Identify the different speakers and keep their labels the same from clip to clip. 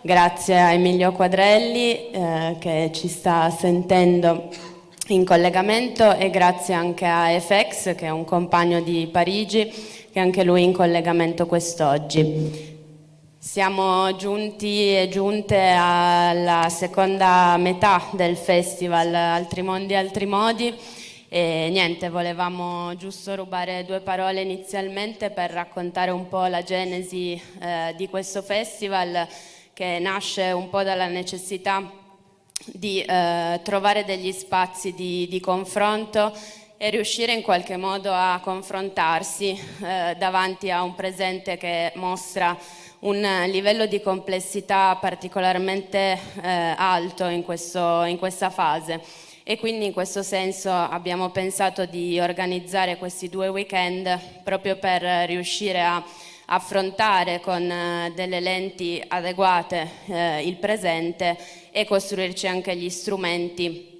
Speaker 1: Grazie a Emilio Quadrelli eh, che ci sta sentendo in collegamento e grazie anche a FX che è un compagno di Parigi che anche lui è in collegamento quest'oggi. Siamo giunti e giunte alla seconda metà del festival Altri Mondi, Altri Modi e niente, volevamo giusto rubare due parole inizialmente per raccontare un po' la genesi eh, di questo festival che nasce un po' dalla necessità di eh, trovare degli spazi di, di, confronto e riuscire in qualche modo a confrontarsi eh, davanti a un presente che mostra un livello di complessità particolarmente eh, alto in, questo, in questa fase. E quindi in questo senso abbiamo pensato di organizzare questi due weekend proprio per riuscire a affrontare con eh, delle lenti adeguate eh, il presente e costruirci anche gli strumenti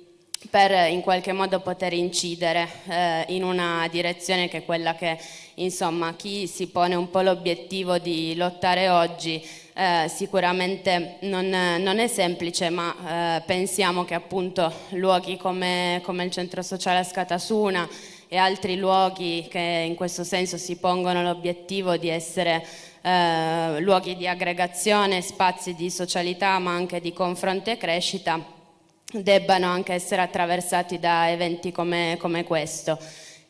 Speaker 1: per in qualche modo poter incidere eh, in una direzione che è quella che insomma chi si pone un po' l'obiettivo di lottare oggi eh, sicuramente non, non, è semplice ma eh, pensiamo che appunto luoghi come, come il centro sociale a Scatasuna e altri luoghi che in questo senso si pongono l'obiettivo di essere eh, luoghi di aggregazione, spazi di socialità ma anche di confronto e crescita debbano anche essere attraversati da eventi come, come questo.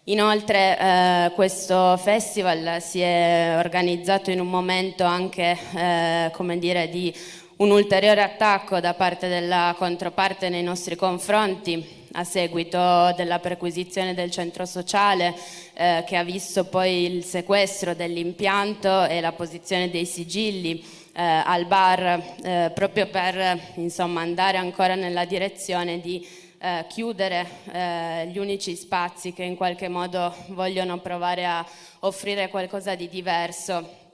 Speaker 1: Inoltre eh, questo festival si è organizzato in un momento anche eh, come dire, di un ulteriore attacco da parte della controparte nei nostri confronti a seguito della perquisizione del centro sociale eh, che ha visto poi il sequestro dell'impianto e la posizione dei sigilli eh, al bar eh, proprio per insomma, andare ancora nella direzione di eh, chiudere eh, gli unici spazi che in qualche modo vogliono provare a offrire qualcosa di diverso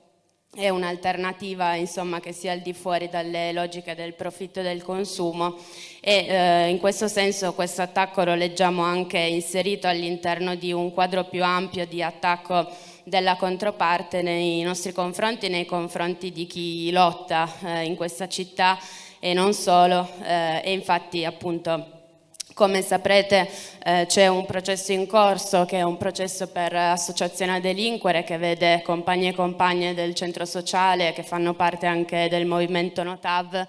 Speaker 1: è un'alternativa che sia al di fuori dalle logiche del profitto e del consumo e eh, in questo senso questo attacco lo leggiamo anche inserito all'interno di un quadro più ampio di attacco della controparte nei nostri confronti, nei confronti di chi lotta eh, in questa città e non solo. Eh, e infatti appunto come saprete eh, c'è un processo in corso che è un processo per associazione a delinquere che vede compagni e compagne del centro sociale che fanno parte anche del movimento Notav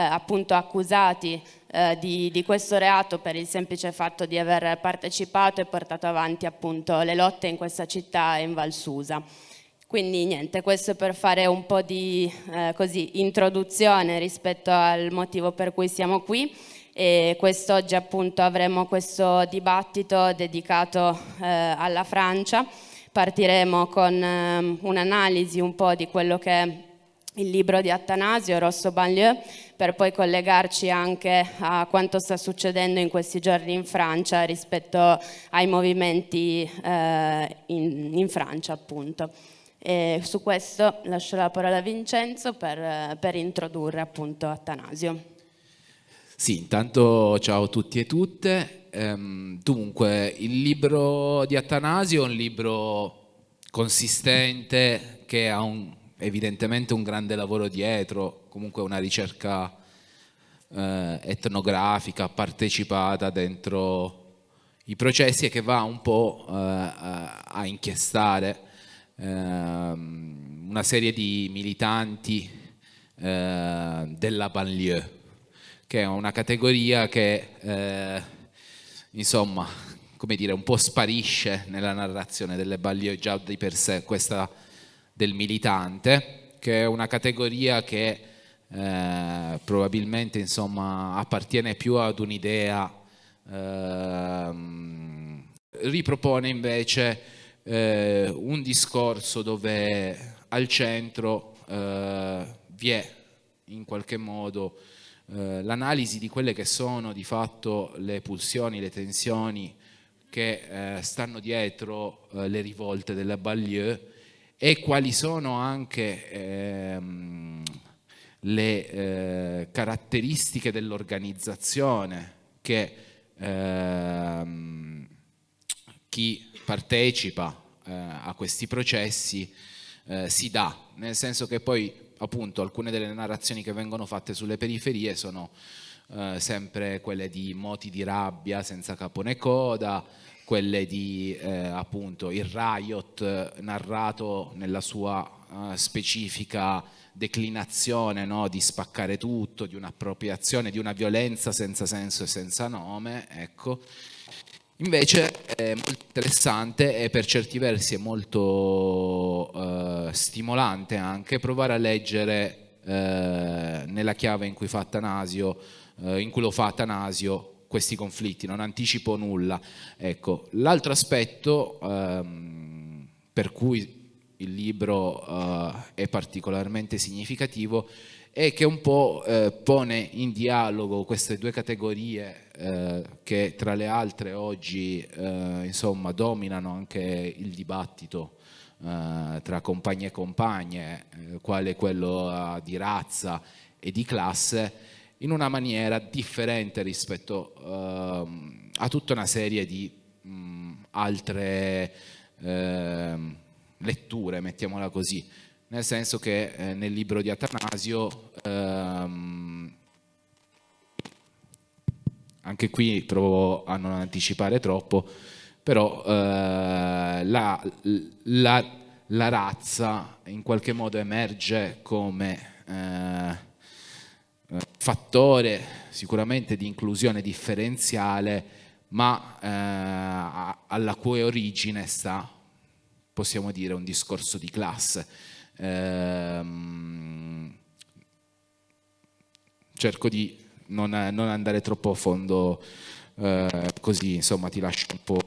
Speaker 1: appunto accusati eh, di, di, questo reato per il semplice fatto di aver partecipato e portato avanti appunto le lotte in questa città in Valsusa. Quindi niente, questo per fare un po' di eh, così, introduzione rispetto al motivo per cui siamo qui e quest'oggi appunto avremo questo dibattito dedicato eh, alla Francia. Partiremo con eh, un'analisi un po' di quello che è il libro di Attanasio, Rosso Banlieue, per poi collegarci anche a quanto sta succedendo in questi giorni in Francia rispetto ai movimenti eh, in, in, Francia appunto. E su questo lascio la parola a Vincenzo per, per introdurre appunto Attanasio.
Speaker 2: Sì, intanto ciao a tutti e tutte. Ehm, dunque, il libro di Atanasio è un libro consistente che ha un, evidentemente un grande lavoro dietro, comunque una ricerca eh, etnografica partecipata dentro i processi e che va un po' eh, a inchiestare eh, una serie di militanti eh, della banlieue che è una categoria che eh, insomma come dire un po' sparisce nella narrazione delle Baglieu già di per sé. Questa del militante che è una categoria che eh, probabilmente insomma appartiene più ad un'idea eh, ripropone invece eh, un discorso dove al centro eh, vi è in qualche modo eh, l'analisi di quelle che sono di fatto le pulsioni, le tensioni che eh, stanno dietro le rivolte della Baglieu e quali sono anche ehm, le eh, caratteristiche dell'organizzazione che ehm, chi partecipa eh, a questi processi si dà, nel senso che poi appunto alcune delle narrazioni che vengono fatte sulle periferie sono eh, sempre quelle di moti di rabbia senza capo né coda, quelle di eh, appunto il riot narrato nella sua uh, specifica declinazione no? di spaccare tutto, di un'appropriazione, di una violenza senza senso e senza nome, ecco. Invece è molto interessante e per certi versi è molto uh, stimolante anche provare a leggere uh, nella chiave in cui fa Atanasio eh, in cui lo fa Atanasio questi conflitti, non anticipo nulla. Ecco, L'altro aspetto ehm, per cui il libro eh, è particolarmente significativo è che un po' eh, pone in dialogo queste due categorie eh, che tra le altre oggi eh, insomma, dominano anche il dibattito eh, tra compagni e compagne, quale quello di razza e di classe, in una maniera differente rispetto uh, a tutta una serie di mh, altre uh, letture, mettiamola così, nel senso che eh, nel libro di Atanasio ehm, anche qui provo a non anticipare troppo, però eh, la, la, la, razza in qualche modo emerge come eh, fattore sicuramente di inclusione differenziale, ma eh, alla cui origine sta, possiamo dire, un discorso di classe. Ehm, cerco di non, non, andare troppo a fondo, eh, così insomma ti lascio un po'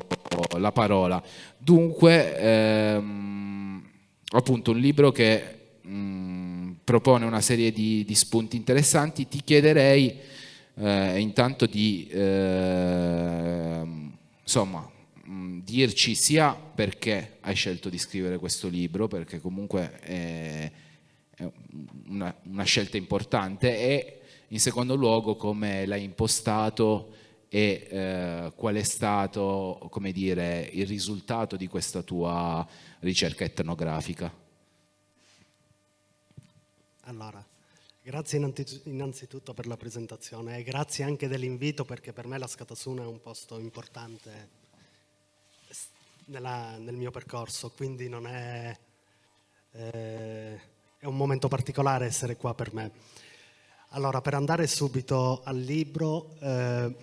Speaker 2: la parola. Dunque, ehm, appunto un libro che mh, mm, propone una serie di, di spunti interessanti, ti chiederei eh, intanto di eh, insomma, mh, dirci sia perché hai scelto di scrivere questo libro, perché comunque è, è una, una, scelta importante, e in secondo luogo come l'hai impostato e eh, qual è stato dire, il risultato di questa tua ricerca etnografica.
Speaker 3: Allora, grazie innanzitutto per la presentazione e grazie anche dell'invito perché per me la Scatasuna è un posto importante nella, nel mio percorso, quindi non è, eh, è un momento particolare essere qua per me. Allora, per andare subito al libro, eh,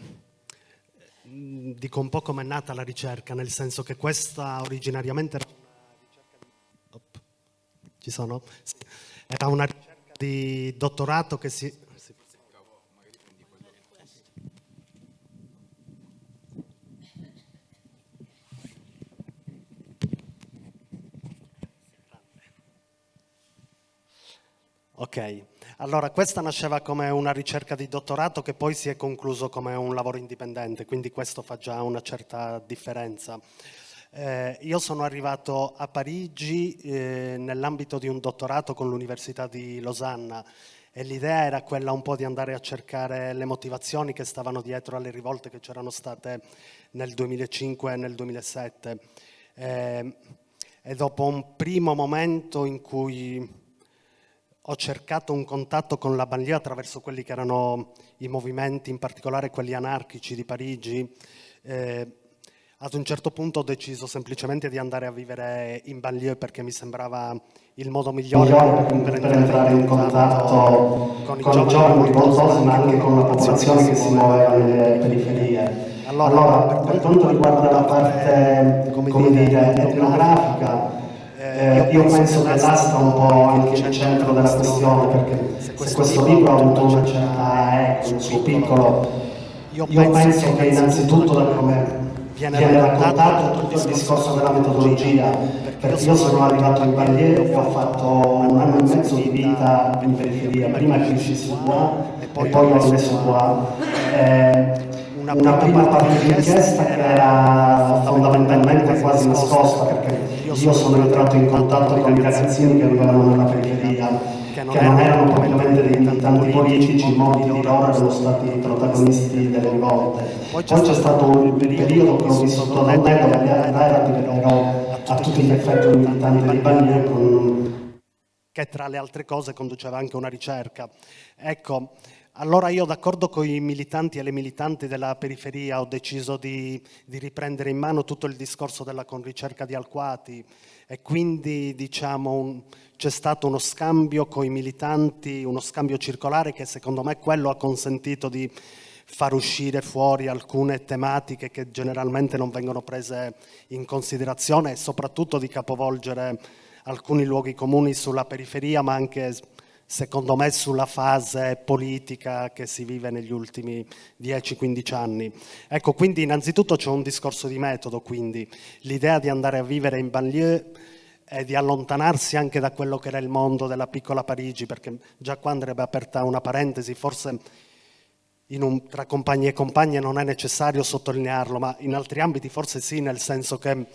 Speaker 3: dico un po' come è nata la ricerca, nel senso che questa originariamente era una ricerca... Op, ci sono? Sì. Era una ricerca di dottorato che si... Ok, allora questa nasceva come una ricerca di dottorato che poi si è concluso come un lavoro indipendente, quindi questo fa già una certa differenza. Eh, io sono arrivato a Parigi eh, nell'ambito di un dottorato con l'Università di Losanna e l'idea era quella un po' di andare a cercare le motivazioni che stavano dietro alle rivolte che c'erano state nel 2005 e nel 2007. Eh, e dopo un primo momento in cui ho cercato un contatto con la banlieue attraverso quelli che erano i movimenti, in particolare quelli anarchici di Parigi, eh, ad un certo punto ho deciso semplicemente di andare a vivere in banlieue perché mi sembrava il modo migliore per, entrare in contatto con i giovani, rivoltosi ma anche con la popolazione che si muove nelle periferie. Allora, allora, per quanto riguarda la parte, come dire, etnografica, eh, io penso che là sta un po' anche il centro della questione, perché se questo libro ha avuto una certa eco, il suo piccolo, io penso che innanzitutto da come viene, raccontato tutto il discorso della metodologia, perché io sono arrivato in Barriere ho fatto un anno e mezzo di vita in periferia, prima che uscissi qua e poi ho messo qua. Eh, una prima parte di inchiesta che era fondamentalmente quasi nascosta perché io sono entrato in contatto con i ragazzini che vivevano nella periferia non erano propriamente dei militanti politici, molti di loro erano stati protagonisti delle rivolte. Poi c'è stato un periodo che ho vissuto da me dove era diventerò a tutti gli effetti un militante Bagnè con che tra le altre cose conduceva anche una ricerca. Ecco, allora io d'accordo con i militanti e le militanti della periferia ho deciso di, di riprendere in mano tutto il discorso della conricerca di Alquati e quindi diciamo, c'è stato uno scambio con i militanti, uno scambio circolare che secondo me quello ha consentito di far uscire fuori alcune tematiche che generalmente non vengono prese in considerazione e soprattutto di capovolgere alcuni luoghi comuni sulla periferia ma anche secondo me, sulla fase politica che si vive negli ultimi 10-15 anni. Ecco, quindi innanzitutto c'è un discorso di metodo, quindi l'idea di andare a vivere in banlieue e di allontanarsi anche da quello che era il mondo della piccola Parigi, perché già qua andrebbe aperta una parentesi, forse un, tra compagni e compagne non è necessario sottolinearlo, ma in altri ambiti forse sì, nel senso che,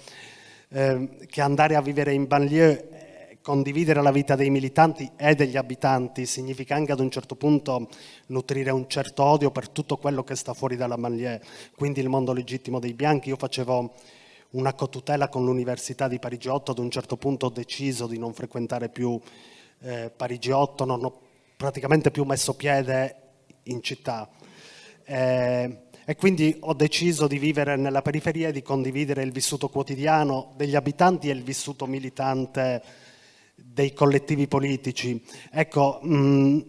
Speaker 3: eh, che andare a vivere in banlieue condividere la vita dei militanti e degli abitanti significa anche ad un certo punto nutrire un certo odio per tutto quello che sta fuori dalla banlieue, quindi il mondo legittimo dei bianchi. Io facevo una cotutela con l'Università di Parigi 8, ad un certo punto ho deciso di non frequentare più eh, Parigi 8, non ho praticamente più messo piede in città. Eh, e quindi ho deciso di vivere nella periferia e di condividere il vissuto quotidiano degli abitanti e il vissuto militante dei collettivi politici. Ecco, mh, mm,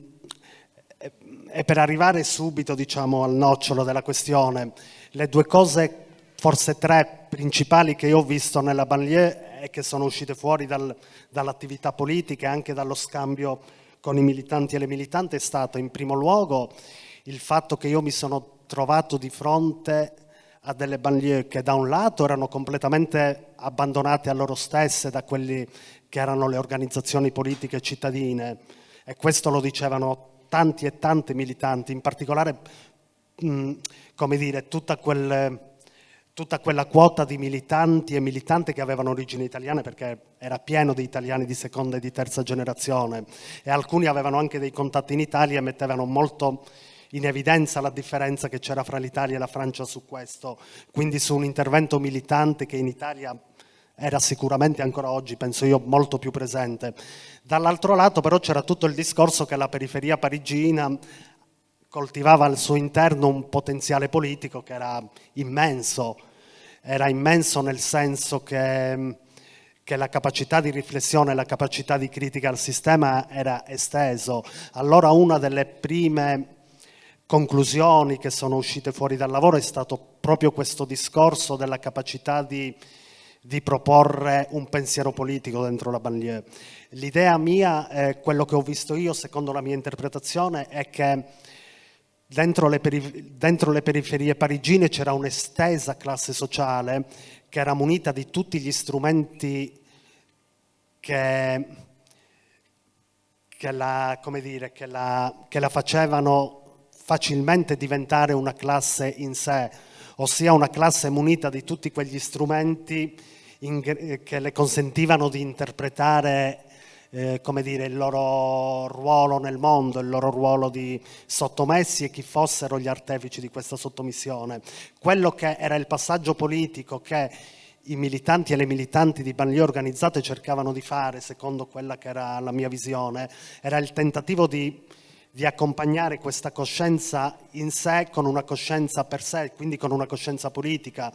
Speaker 3: e per arrivare subito diciamo, al nocciolo della questione, le due cose, forse tre principali che io ho visto nella banlieue e che sono uscite fuori dal, dall'attività politica e anche dallo scambio con i militanti e le militanti è stato in primo luogo il fatto che io mi sono trovato di fronte a delle banlieue che da un lato erano completamente abbandonate a loro stesse da quelli che erano le organizzazioni politiche cittadine e questo lo dicevano tanti e tanti militanti, in particolare mh, come dire, tutta, quel, tutta quella quota di militanti e militanti che avevano origini italiane perché era pieno di italiani di seconda e di terza generazione e alcuni avevano anche dei contatti in Italia e mettevano molto in evidenza la differenza che c'era fra l'Italia e la Francia su questo, quindi su un intervento militante che in Italia era sicuramente ancora oggi, penso io, molto più presente. Dall'altro lato però c'era tutto il discorso che la periferia parigina coltivava al suo interno un potenziale politico che era immenso, era immenso nel senso che, che la capacità di riflessione, la capacità di critica al sistema era esteso. Allora una delle prime conclusioni che sono uscite fuori dal lavoro è stato proprio questo discorso della capacità di di proporre un pensiero politico dentro la banlieue. L'idea mia, eh, quello che ho visto io, secondo la mia interpretazione, è che dentro le, dentro le periferie parigine c'era un'estesa classe sociale che era munita di tutti gli strumenti che, che, la, dire, che, la, che la facevano facilmente diventare una classe in sé, ossia una classe munita di tutti quegli strumenti in, che le consentivano di interpretare eh, come dire, il loro ruolo nel mondo, il loro ruolo di sottomessi e chi fossero gli artefici di questa sottomissione. Quello che era il passaggio politico che i militanti e le militanti di banlieue organizzate cercavano di fare, secondo quella che era la mia visione, era il tentativo di di accompagnare questa coscienza in sé con una coscienza per sé, quindi con una coscienza politica,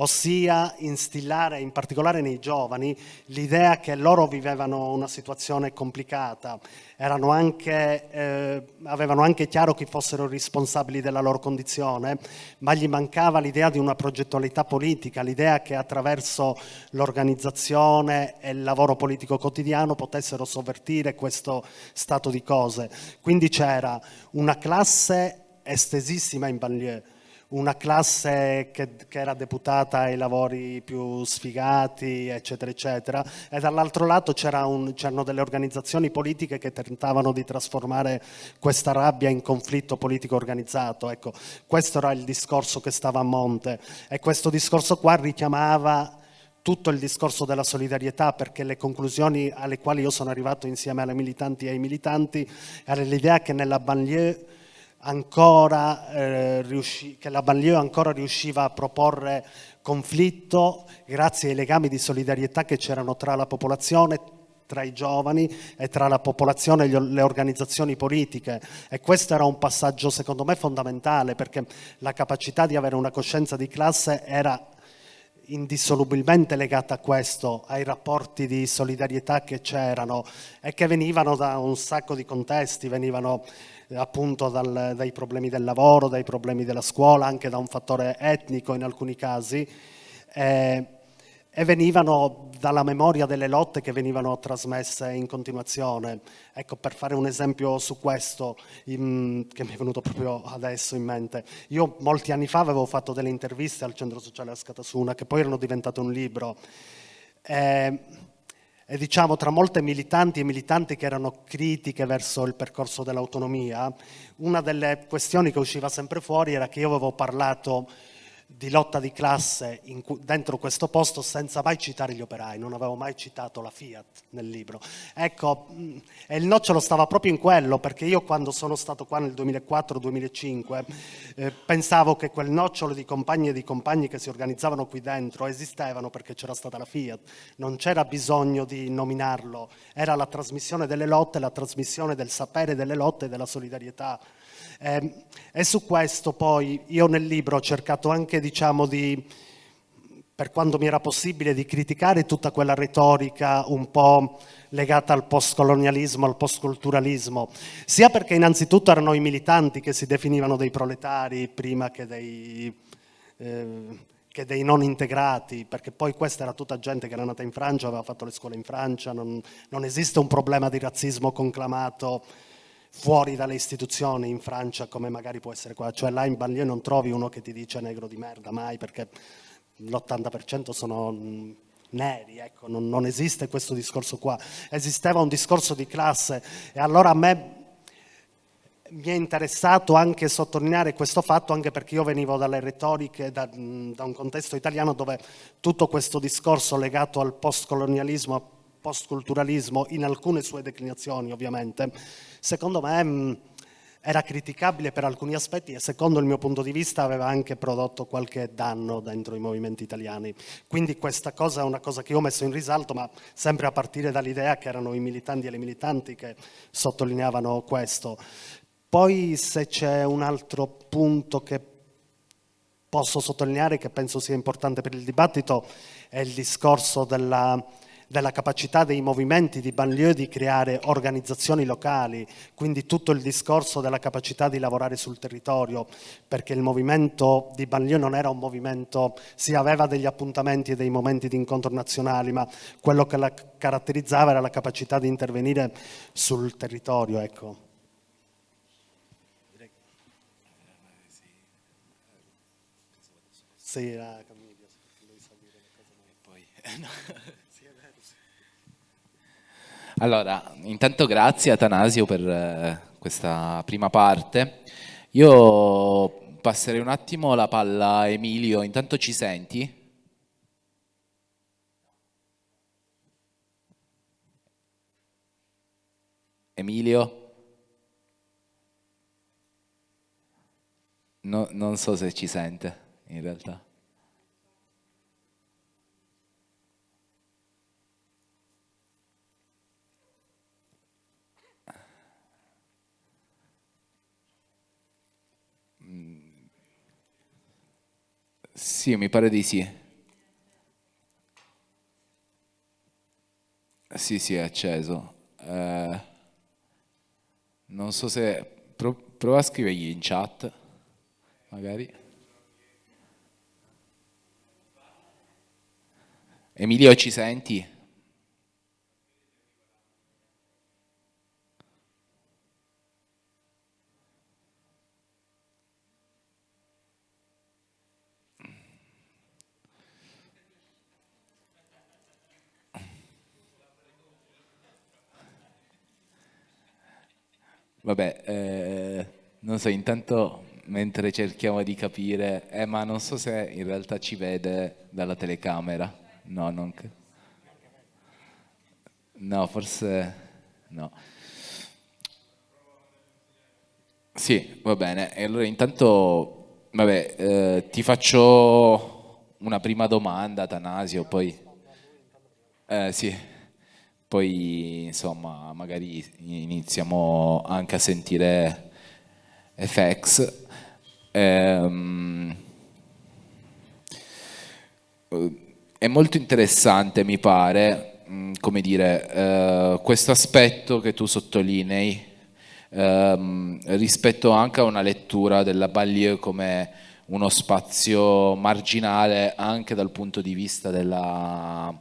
Speaker 3: ossia instillare in particolare nei giovani l'idea che loro vivevano una situazione complicata, anche, eh, avevano anche chiaro chi fossero responsabili della loro condizione, ma gli mancava l'idea di una progettualità politica, l'idea che attraverso l'organizzazione e il lavoro politico quotidiano potessero sovvertire questo stato di cose. Quindi c'era una classe estesissima in banlieue, una classe che, che, era deputata ai lavori più sfigati, eccetera, eccetera, e dall'altro lato c'erano delle organizzazioni politiche che tentavano di trasformare questa rabbia in conflitto politico organizzato. Ecco, questo era il discorso che stava a monte e questo discorso qua richiamava tutto il discorso della solidarietà perché le conclusioni alle quali io sono arrivato insieme alle militanti e ai militanti era l'idea che nella banlieue ancora, eh, riusci- che la banlieue ancora riusciva a proporre conflitto grazie ai legami di solidarietà che c'erano tra la popolazione, tra i giovani e tra la popolazione e le organizzazioni politiche. E questo era un passaggio secondo me fondamentale perché la capacità di avere una coscienza di classe era indissolubilmente legata a questo, ai rapporti di solidarietà che c'erano e che venivano da un sacco di contesti, venivano appunto dal, dai problemi del lavoro, dai problemi della scuola, anche da un fattore etnico in alcuni casi. Eh, e venivano dalla memoria delle lotte che venivano trasmesse in continuazione. Ecco, per fare un esempio su questo, in, che mi è venuto proprio adesso in mente, io molti anni fa avevo fatto delle interviste al Centro Sociale Ascatasuna, che poi erano diventate un libro, e, e diciamo tra molte militanti e militanti che erano critiche verso il percorso dell'autonomia, una delle questioni che usciva sempre fuori era che io avevo parlato di lotta di classe in, dentro questo posto senza mai citare gli operai, non avevo mai citato la Fiat nel libro. Ecco, e il nocciolo stava proprio in quello, perché io quando sono stato qua nel 2004-2005 eh, pensavo che quel nocciolo di compagni e di compagni che si organizzavano qui dentro esistevano perché c'era stata la Fiat, non c'era bisogno di nominarlo, era la trasmissione delle lotte, la trasmissione del sapere delle lotte e della solidarietà eh, e su questo poi io nel libro ho cercato anche, diciamo, di, per quanto mi era possibile, di criticare tutta quella retorica un po' legata al postcolonialismo, al postculturalismo, sia perché innanzitutto erano i militanti che si definivano dei proletari prima che dei... Eh, che dei non integrati, perché poi questa era tutta gente che era nata in Francia, aveva fatto le scuole in Francia, non, non esiste un problema di razzismo conclamato fuori dalle istituzioni in Francia come magari può essere qua, cioè là in banlieue non trovi uno che ti dice negro di merda mai perché l'80% sono mm, neri, ecco, non, non, esiste questo discorso qua, esisteva un discorso di classe e allora a me mi è interessato anche sottolineare questo fatto anche perché io venivo dalle retoriche, da, mm, da un contesto italiano dove tutto questo discorso legato al postcolonialismo, postculturalismo in alcune sue declinazioni ovviamente, secondo me mh, era criticabile per alcuni aspetti e secondo il mio punto di vista aveva anche prodotto qualche danno dentro i movimenti italiani. Quindi questa cosa è una cosa che io ho messo in risalto, ma sempre a partire dall'idea che erano i militanti e le militanti che sottolineavano questo. Poi se c'è un altro punto che posso sottolineare che penso sia importante per il dibattito è il discorso della della capacità dei movimenti di banlieue di creare organizzazioni locali, quindi tutto il discorso della capacità di lavorare sul territorio, perché il movimento di banlieue non era un movimento, si aveva degli appuntamenti e dei momenti di incontro nazionali, ma quello che la caratterizzava era la capacità di intervenire sul territorio. Ecco. Sì, la Camilla, se vuoi salire le ma poi...
Speaker 2: Allora, intanto grazie Atanasio per eh, questa prima parte. Io passerei un attimo la palla a Emilio, intanto ci senti? Emilio? No, non so se ci sente in realtà. Sì, mi pare di sì. Sì, sì, è acceso. Eh, non so se... Pro, prova a scrivergli in chat, magari. Emilio, ci senti? Vabbè, eh, non so, intanto mentre cerchiamo di capire, eh, ma non so se in realtà ci vede dalla telecamera. No, non. No, forse no. Sì, va bene. E allora intanto, vabbè, eh, ti faccio una prima domanda, Tanasio, poi... Eh, sì. Poi insomma magari iniziamo anche a sentire FX. Ehm, è molto interessante, mi pare, mm, come dire, eh, questo aspetto che tu sottolinei ehm, rispetto anche a una lettura della Ballieu come uno spazio marginale anche dal punto di vista della,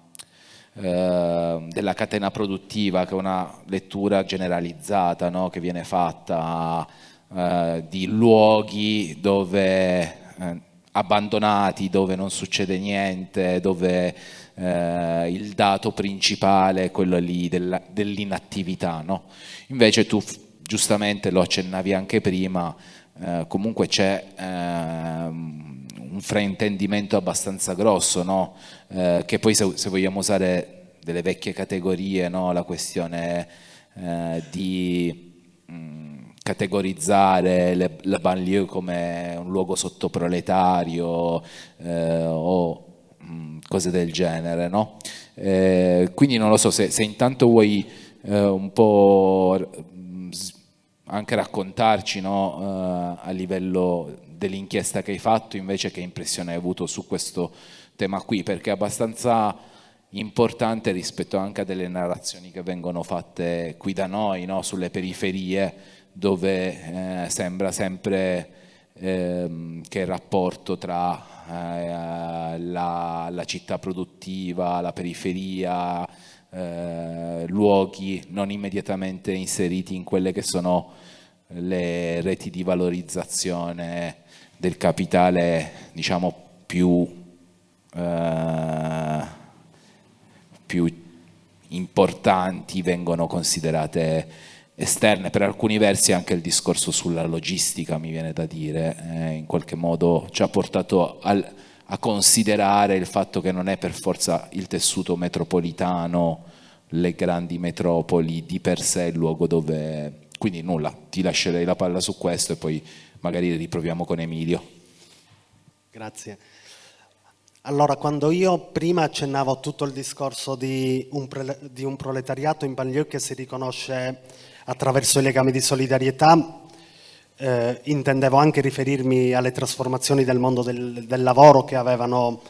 Speaker 2: eh, della catena produttiva, che è una lettura generalizzata no? che viene fatta eh, di luoghi dove eh, abbandonati, dove non succede niente, dove eh, il dato principale è quello lì dell'inattività. No? Invece tu giustamente lo accennavi anche prima, eh, comunque c'è eh, un fraintendimento abbastanza grosso, no? eh, che poi se, se, vogliamo usare delle vecchie categorie, no? la questione eh, di mh, categorizzare le, la banlieue come un luogo sottoproletario eh, o mh, cose del genere. No? Eh, quindi non lo so se, se intanto vuoi un po' anche raccontarci uh, a livello dell'inchiesta che hai fatto invece che impressione hai avuto su questo tema qui? Perché è abbastanza importante rispetto anche a delle narrazioni che vengono fatte qui da noi no, sulle periferie dove eh, sembra sempre eh, che il rapporto tra eh, la, la, città produttiva, la periferia, eh, luoghi non immediatamente inseriti in quelle che sono le reti di valorizzazione del capitale diciamo più, eh, più importanti vengono considerate esterne, per alcuni versi anche il discorso sulla logistica mi viene da dire, eh, in qualche modo ci ha portato al, a considerare il fatto che non è per forza il tessuto metropolitano, le grandi metropoli di per sé il luogo dove... Quindi nulla, ti lascerei la palla su questo e poi magari riproviamo con Emilio.
Speaker 3: Grazie. Allora, quando io prima accennavo tutto il discorso di un, di un proletariato in banlieue che si riconosce attraverso i legami di solidarietà, eh, intendevo anche riferirmi alle trasformazioni del mondo del, del lavoro che, avevano,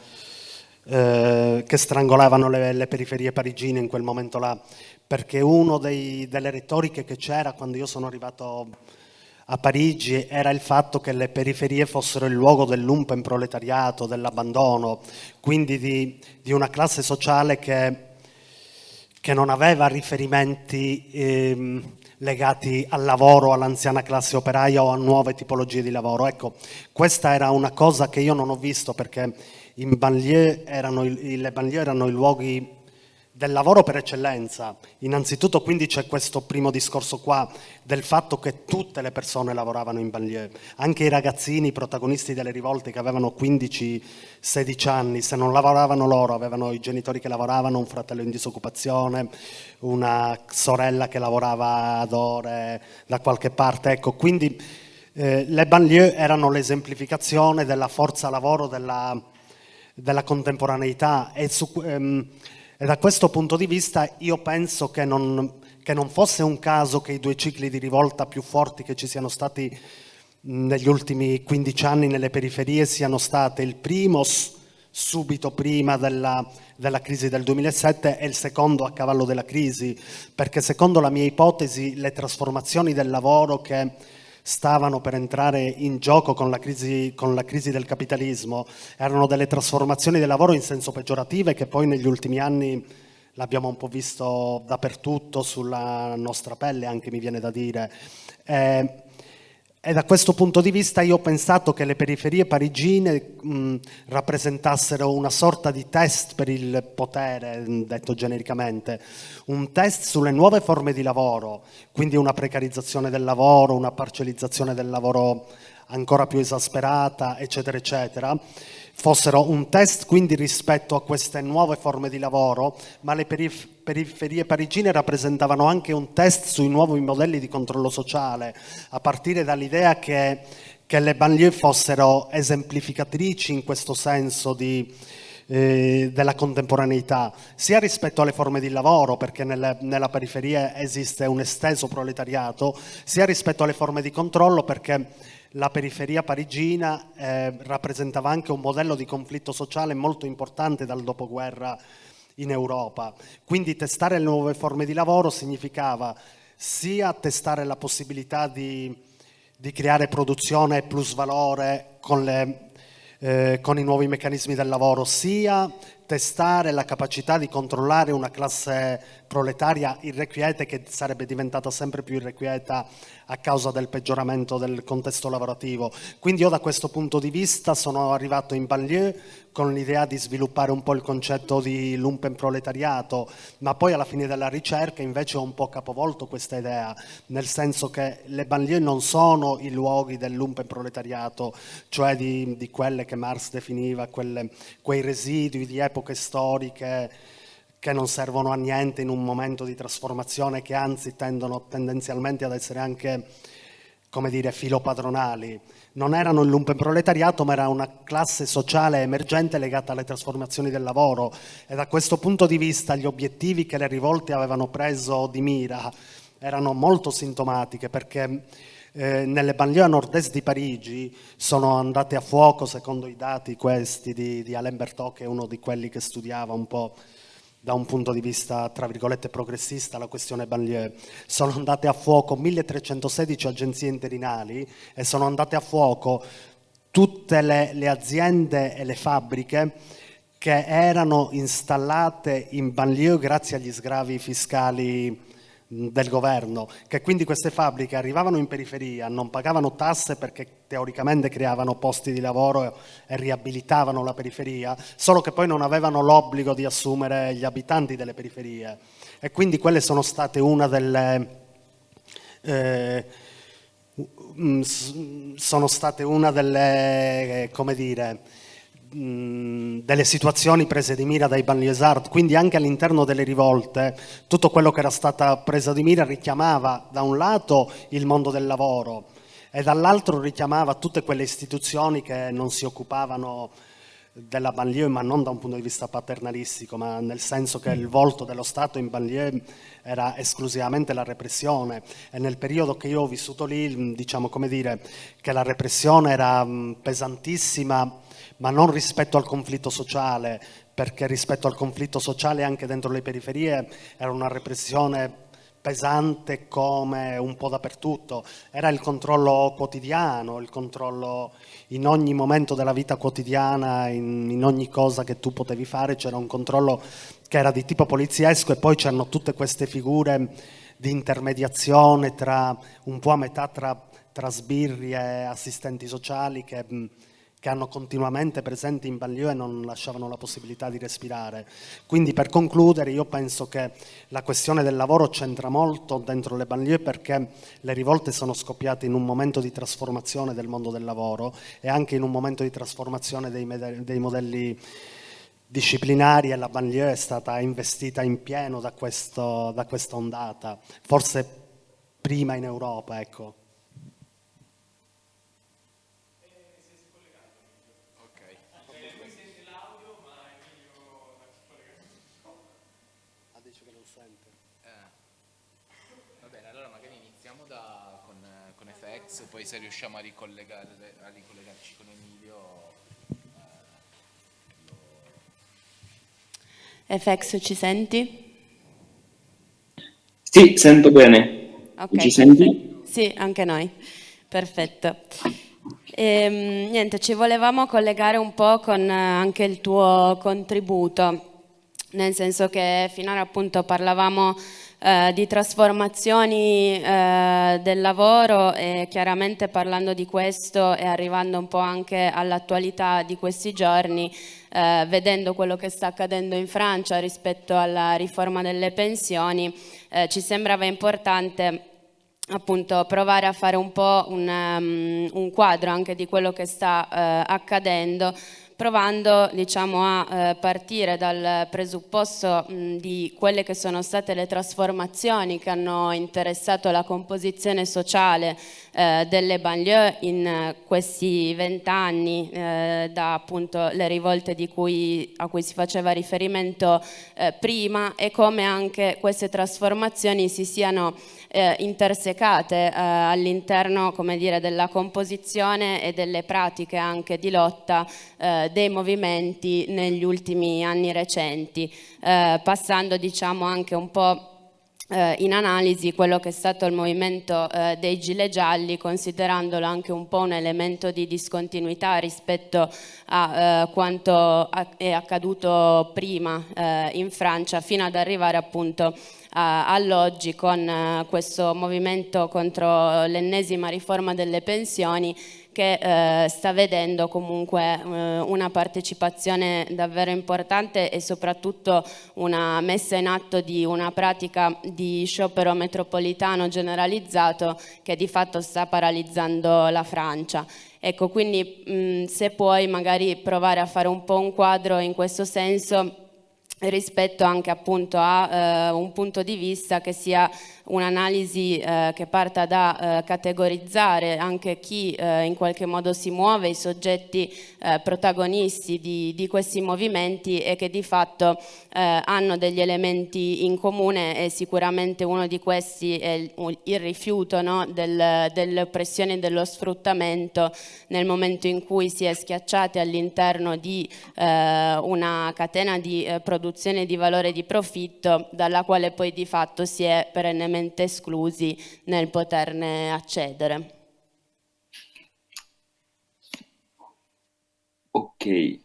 Speaker 3: eh, che strangolavano le, le, periferie parigine in quel momento là, perché una delle retoriche che c'era quando io sono arrivato a Parigi era il fatto che le periferie fossero il luogo dell'umpen proletariato, dell'abbandono, quindi di, di, una classe sociale che, che non aveva riferimenti ehm, legati al lavoro, all'anziana classe operaia o a nuove tipologie di lavoro. Ecco, questa era una cosa che io non ho visto perché in banlieue erano, le banlieue erano i luoghi del lavoro per eccellenza. Innanzitutto quindi c'è questo primo discorso qua del fatto che tutte le persone lavoravano in banlieue, anche i ragazzini, i protagonisti delle rivolte che avevano 15-16 anni, se non lavoravano loro, avevano i genitori che lavoravano, un fratello in disoccupazione, una sorella che lavorava ad ore da qualche parte, ecco, quindi eh, le banlieue erano l'esemplificazione della forza lavoro della, della contemporaneità e su, ehm, e da questo punto di vista io penso che non, che non fosse un caso che i due cicli di rivolta più forti che ci siano stati negli ultimi 15 anni nelle periferie siano state il primo subito prima della, della, crisi del 2007 e il secondo a cavallo della crisi, perché secondo la mia ipotesi le trasformazioni del lavoro che stavano per entrare in gioco con la, crisi, con la crisi del capitalismo erano delle trasformazioni del lavoro in senso peggiorativo che poi negli ultimi anni l'abbiamo un po' visto dappertutto sulla nostra pelle, anche mi viene da dire. Eh, e da questo punto di vista io ho pensato che le periferie parigine mh, rappresentassero una sorta di test per il potere, detto genericamente, un test sulle nuove forme di lavoro, quindi una precarizzazione del lavoro, una parcellizzazione del lavoro ancora più esasperata, eccetera, eccetera, fossero un test quindi rispetto a queste nuove forme di lavoro, ma le perif periferie parigine rappresentavano anche un test sui nuovi modelli di controllo sociale, a partire dall'idea che, che, le banlieue fossero esemplificatrici in questo senso di, eh, della contemporaneità, sia rispetto alle forme di lavoro, perché nelle, nella periferia esiste un esteso proletariato, sia rispetto alle forme di controllo, perché la periferia parigina eh, rappresentava anche un modello di conflitto sociale molto importante dal dopoguerra in Europa. Quindi testare le nuove forme di lavoro significava sia testare la possibilità di, di creare produzione e plus valore con, le, eh, con i nuovi meccanismi del lavoro, sia testare la capacità di controllare una classe proletaria irrequieta che sarebbe diventata sempre più irrequieta a causa del peggioramento del contesto lavorativo. Quindi io da questo punto di vista sono arrivato in banlieue con l'idea di sviluppare un po' il concetto di lumpen proletariato, ma poi alla fine della ricerca invece ho un po' capovolto questa idea, nel senso che le banlieue non sono i luoghi del lumpen proletariato, cioè di, di quelle che Marx definiva, quelle, quei residui di epoche storiche che non servono a niente in un momento di trasformazione, che anzi tendono tendenzialmente ad essere anche, come dire, filopadronali non erano il lumpenproletariato ma era una classe sociale emergente legata alle trasformazioni del lavoro. E da questo punto di vista gli obiettivi che le rivolte avevano preso di mira erano molto sintomatiche perché eh, nelle banlieue nord-est di Parigi sono andate a fuoco, secondo i dati questi di, di Alain Bertot, che è uno di quelli che studiava un po' da un punto di vista, tra virgolette, progressista la questione banlieue. Sono andate a fuoco 1316 agenzie interinali e sono andate a fuoco tutte le, le aziende e le fabbriche che erano installate in banlieue grazie agli sgravi fiscali del governo, che quindi queste fabbriche arrivavano in periferia, non pagavano tasse perché teoricamente creavano posti di lavoro e riabilitavano la periferia, solo che poi non avevano l'obbligo di assumere gli abitanti delle periferie. E quindi quelle sono state una delle... Eh, sono state una delle, come dire, delle situazioni prese di mira dai banlieusard, quindi anche all'interno delle rivolte tutto quello che era stato preso di mira richiamava da un lato il mondo del lavoro e dall'altro richiamava tutte quelle istituzioni che non si occupavano della banlieue, ma non da un punto di vista paternalistico, ma nel senso che il volto dello Stato in banlieue era esclusivamente la repressione. E nel periodo che io ho vissuto lì, diciamo come dire, che la repressione era pesantissima ma non rispetto al conflitto sociale, perché rispetto al conflitto sociale anche dentro le periferie era una repressione pesante come un po' dappertutto, era il controllo quotidiano, il controllo in ogni momento della vita quotidiana, in, in ogni cosa che tu potevi fare, c'era un controllo che era di tipo poliziesco e poi c'erano tutte queste figure di intermediazione tra un po' a metà tra, tra sbirri e assistenti sociali che che hanno continuamente presenti in banlieue e non lasciavano la possibilità di respirare. Quindi per concludere io penso che la questione del lavoro c'entra molto dentro le banlieue perché le rivolte sono scoppiate in un momento di trasformazione del mondo del lavoro e anche in un momento di trasformazione dei, dei modelli disciplinari e la banlieue è stata investita in pieno da, questo, da questa ondata, forse prima in Europa. Ecco.
Speaker 2: Se riusciamo a, ricollegare, a ricollegarci con Emilio.
Speaker 1: Eh, FX ci senti?
Speaker 4: Sì, sento bene.
Speaker 1: Okay,
Speaker 4: ci senti?
Speaker 1: Sì, anche noi. Perfetto. E, ehm, niente, ci volevamo collegare un po' con anche il tuo contributo, nel senso che finora appunto parlavamo eh, di trasformazioni eh, del lavoro e chiaramente parlando di questo e arrivando un po' anche all'attualità di questi giorni, eh, vedendo quello che sta accadendo in Francia rispetto alla riforma delle pensioni, eh, ci sembrava importante appunto provare a fare un po' un, um, un, quadro anche di quello che sta uh, accadendo provando diciamo, a eh, partire dal presupposto mh, di quelle che sono state le trasformazioni che hanno interessato la composizione sociale eh, delle banlieue in questi vent'anni eh, da appunto le rivolte cui, a cui si faceva riferimento eh, prima e come anche queste trasformazioni si siano eh, intersecate eh, all'interno della composizione e delle pratiche anche di lotta eh, dei movimenti negli ultimi anni recenti, eh, passando diciamo anche un po' eh, in analisi quello che è stato il movimento eh, dei gilet gialli considerandolo anche un po' un elemento di discontinuità rispetto a eh, quanto è accaduto prima eh, in Francia fino ad arrivare appunto all'oggi con eh, questo movimento contro l'ennesima riforma delle pensioni che eh, sta vedendo comunque eh, una partecipazione davvero importante e soprattutto una messa in atto di una pratica di sciopero metropolitano generalizzato che di fatto sta paralizzando la Francia. Ecco, quindi mh, se puoi magari provare a fare un po' un quadro in questo senso rispetto anche appunto a eh, un punto di vista che sia un'analisi eh, che parta da eh, categorizzare anche chi eh, in qualche modo si muove, i soggetti eh, protagonisti di, di, questi movimenti e che di fatto eh, hanno degli elementi in comune e sicuramente uno di questi è il, il rifiuto no, del, dell'oppressione e dello sfruttamento nel momento in cui si è schiacciati all'interno di eh, una catena di produzione di valore di profitto dalla quale poi di fatto si è perennemente totalmente esclusi nel poterne accedere.
Speaker 5: Ok,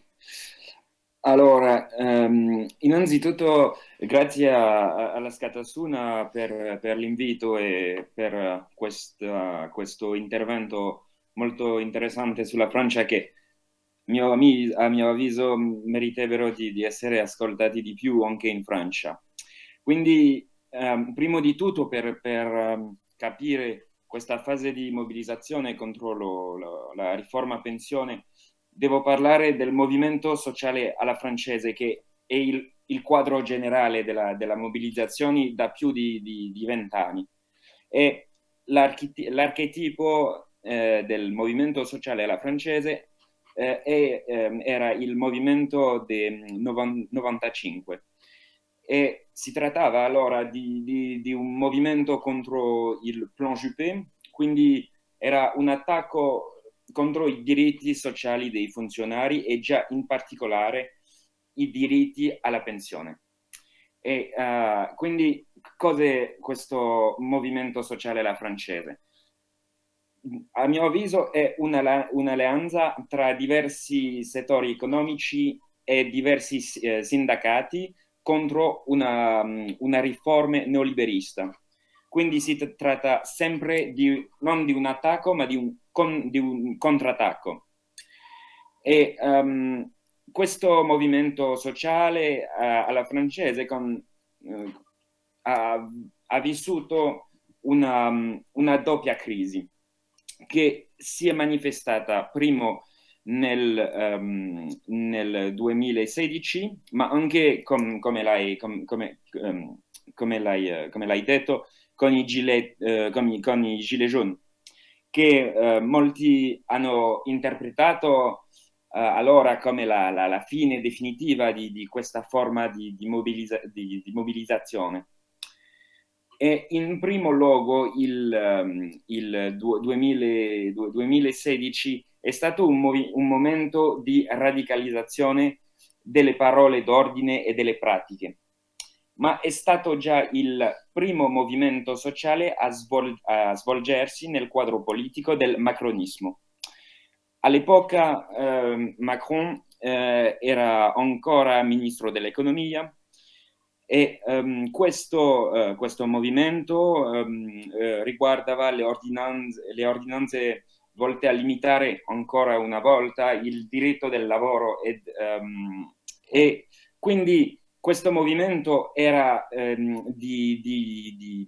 Speaker 5: allora, um, innanzitutto grazie a, alla Scatasuna per, per l'invito e per questa, questo intervento molto interessante sulla Francia che mio, a mio avviso meriterebbero di, di essere ascoltati di più anche in Francia. Quindi Um, prima di tutto per, per um, capire questa fase di mobilizzazione contro lo, lo, la riforma pensione, devo parlare del movimento sociale alla francese che è il, il quadro generale della, della, mobilizzazione da più di vent'anni. L'archetipo eh, del movimento sociale alla francese eh, è, eh, era il movimento del 95 e si trattava allora di, di, di un movimento contro il plan Juppé, quindi era un attacco contro i diritti sociali dei funzionari e già in particolare i diritti alla pensione. E uh, quindi cos'è questo movimento sociale alla francese? A mio avviso è un'alleanza tra diversi settori economici e diversi eh, sindacati contro una, una riforma neoliberista. Quindi si tratta sempre di, non di un attacco, ma di un, con, di un contrattacco. E um, questo movimento sociale uh, alla francese con, uh, ha, ha, vissuto una, una, doppia crisi che si è manifestata primo nel, um, nel 2016, ma anche, com, come l'hai com, come, um, come uh, detto, con i, gilet, uh, con, i, con i gilet jaune, che uh, molti hanno interpretato allora come la, la, la, fine definitiva di, di questa forma di, di, mobilizza, di, mobilizzazione. E in primo luogo il, um, il 2000, 2016 è stato un, un momento di radicalizzazione delle parole d'ordine e delle pratiche, ma è stato già il primo movimento sociale a, svol a svolgersi nel quadro politico del macronismo. All'epoca eh, Macron eh, era ancora ministro dell'economia e um, questo, uh, questo, movimento um, uh, riguardava le ordinanze, le ordinanze volte a limitare ancora una volta il diritto del lavoro ed, um, e quindi questo movimento era, um, di, di,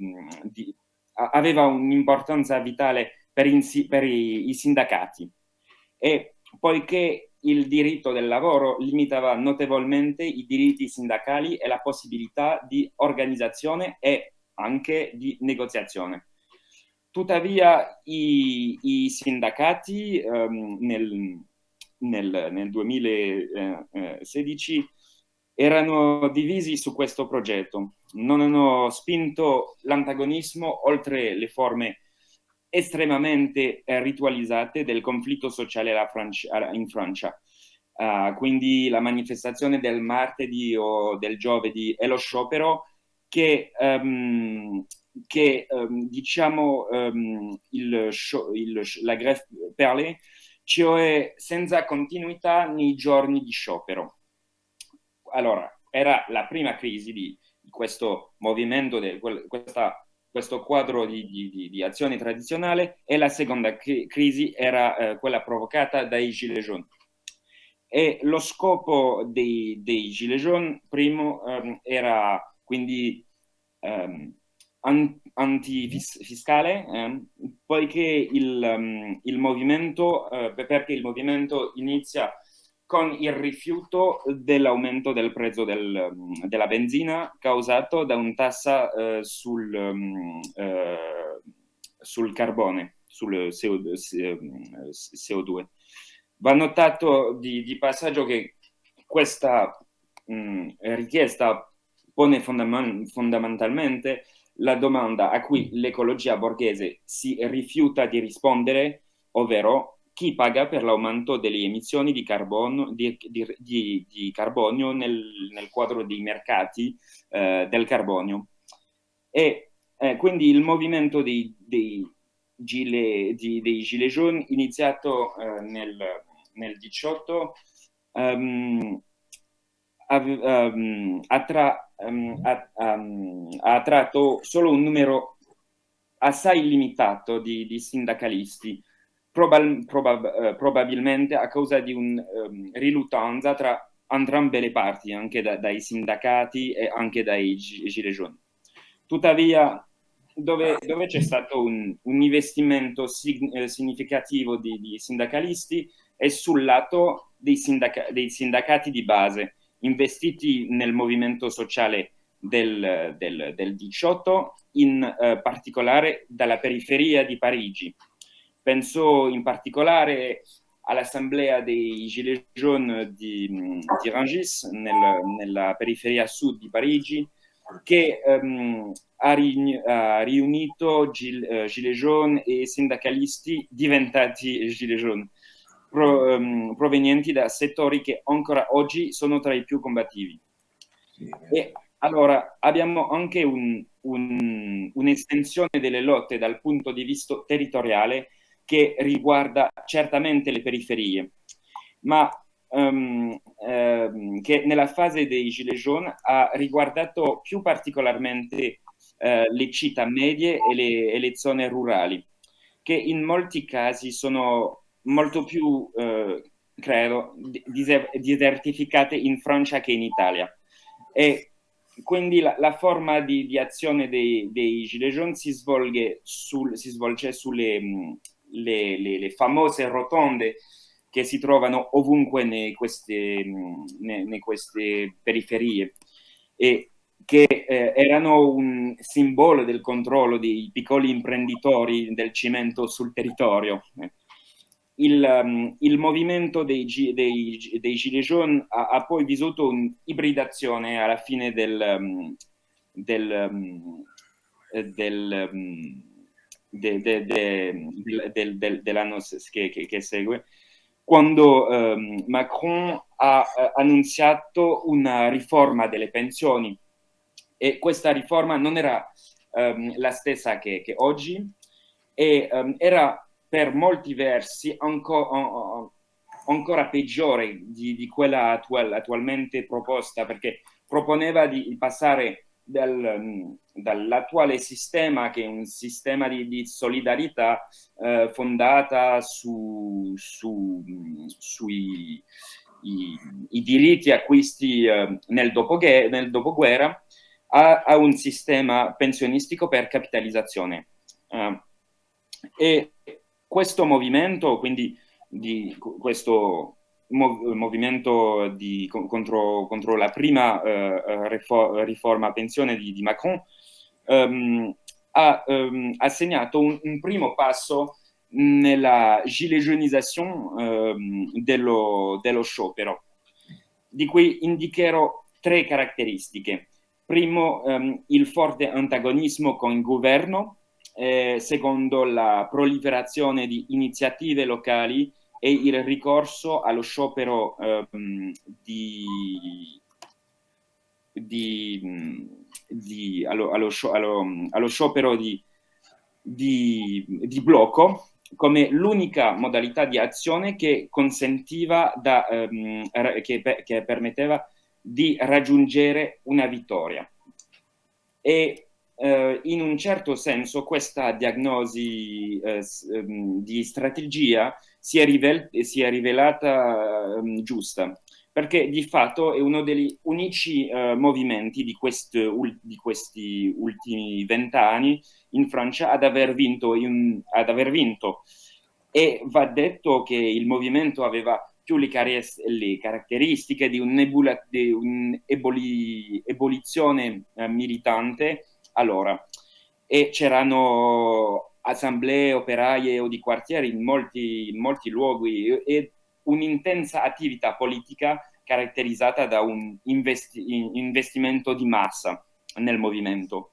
Speaker 5: di, aveva un'importanza vitale per, in, per i, i, sindacati e poiché il diritto del lavoro limitava notevolmente i diritti sindacali e la possibilità di organizzazione e anche di negoziazione. Tuttavia i, i sindacati um, nel, nel, nel 2016 erano divisi su questo progetto, non hanno spinto l'antagonismo oltre le forme estremamente eh, ritualizzate del conflitto sociale in Francia. Uh, quindi la manifestazione del martedì o del giovedì e lo sciopero che, um, che um, diciamo um, il, il, la grève perlée, cioè senza continuità nei giorni di sciopero. Allora, era la prima crisi di, di questo movimento, di questa questo quadro di, di, di, azione tradizionale e la seconda crisi era eh, quella provocata dai Gilets jaunes. E lo scopo dei, dei Gilets jaunes, primo, ehm, era quindi ehm, antifiscale, ehm, poiché il, um, il movimento, eh, perché il movimento inizia con il rifiuto dell'aumento del prezzo del, della benzina causato da un tassa eh, sul, um, eh, sul, carbone, sul CO2. Va notato di, di passaggio che questa mh, mm, richiesta pone fondament fondamentalmente la domanda a cui l'ecologia borghese si rifiuta di rispondere, ovvero chi paga per l'aumento delle emissioni di, carbonio, di, di, di carbonio nel, nel, quadro dei mercati eh, del carbonio. E eh, quindi il movimento dei, dei, gilet, dei gilet jaunes iniziato eh, nel, nel 18 um, um, attra, um, ha, ha attratto solo un numero assai limitato di, di sindacalisti probab probab eh, probabilmente a causa di un'riluttanza um, tra entrambe le parti, anche da, dai sindacati e anche dai gilets jaunes. Tuttavia, dove, dove c'è stato un, un investimento sig eh, significativo di, di, sindacalisti è sul lato dei, sindaca dei, sindacati di base, investiti nel movimento sociale del, del, del 18, in eh, particolare dalla periferia di Parigi, Penso in particolare all'assemblea dei Gilets jaunes di, di Rangis, nel, nella periferia sud di Parigi, che um, ha, ri, ha, riunito gil, uh, Gilets jaunes e sindacalisti diventati Gilets jaunes, pro, um, provenienti da settori che ancora oggi sono tra i più combattivi. E allora abbiamo anche un'estensione un, un delle lotte dal punto di vista territoriale che riguarda certamente le periferie, ma um, um, che nella fase dei Gilets jaunes ha riguardato più particolarmente uh, le città medie e le, e le, zone rurali, che in molti casi sono molto più, uh, credo, desertificate in Francia che in Italia. E quindi la, la forma di, di, azione dei, dei Gilets jaunes si, svolge, sul, si svolge sulle le, le, le famose rotonde che si trovano ovunque in queste, queste, periferie e che eh, erano un simbolo del controllo dei piccoli imprenditori del cemento sul territorio. Il, um, il movimento dei, dei, dei Gilets jaunes ha, ha poi vissuto un'ibridazione alla fine del, um, del, um, del de, de, de, del, dell'anno che, che, che, segue, quando um, Macron ha uh, annunziato una riforma delle pensioni. E questa riforma non era um, la stessa che, che oggi e um, era per molti versi anco, ancora peggiore di, di quella attual, attualmente proposta perché proponeva di passare dal, dall'attuale sistema che è un sistema di, di solidarietà eh, fondata su, su, sui i, i diritti acquisti eh, nel, dopoguerra, nel, dopoguerra a, a, un sistema pensionistico per capitalizzazione. Uh, e questo movimento, quindi di questo mov movimento di, contro, contro, la prima uh, riforma pensione di, di Macron, um, ha, um, ha, segnato un, un, primo passo nella gilejonizzazione um, dello, dello sciopero, di cui indicherò tre caratteristiche. Primo, il forte antagonismo con il governo, eh, secondo la proliferazione di iniziative locali e il ricorso allo sciopero ehm, di, di, di, allo, allo, allo, sciopero di, di blocco come l'unica modalità di azione che consentiva, da, ehm, che, che permetteva di raggiungere una vittoria. E eh, in un certo senso questa diagnosi eh, ehm, di strategia si è, rivel si è rivelata eh, giusta, perché di fatto è uno degli unici eh, movimenti di, quest di, questi ultimi vent'anni in Francia ad aver, vinto in, ad aver vinto. E va detto che il movimento aveva più le, le caratteristiche di un'ebolizione un eh, militante allora, e c'erano assemblee operaie o di quartieri in molti, in molti luoghi e un'intensa attività politica caratterizzata da un investi investimento di massa nel movimento.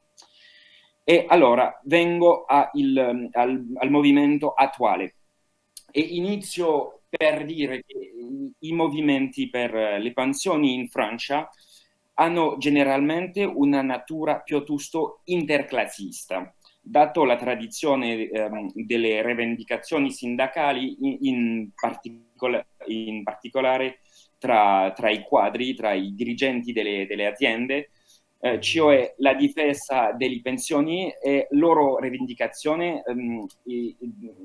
Speaker 5: E allora vengo il, al, al, movimento attuale e inizio per dire che i movimenti per le pensioni in Francia hanno generalmente una natura piuttosto interclassista, dato la tradizione ehm, delle rivendicazioni sindacali in, in, particola in particolare tra, tra, i quadri, tra i dirigenti delle, delle aziende, eh, cioè la difesa delle pensioni e loro rivendicazione ehm, di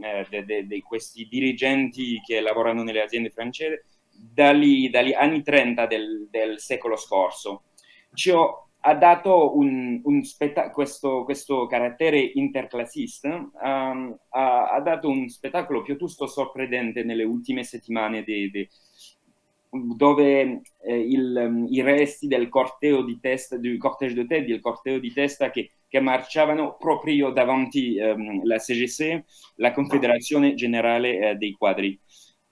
Speaker 5: eh, questi dirigenti che lavorano nelle aziende francesi dagli, dagli anni 30 del, del secolo scorso. Ciò ha dato un, un questo, questo, carattere interclassista, um, ha, ha, dato un spettacolo piuttosto sorprendente nelle ultime settimane de, de, dove eh, il, i resti del corteo di testa, del cortege de tête, del corteo di testa che, che marciavano proprio davanti um, la CGC, la Confederazione Generale eh, dei Quadri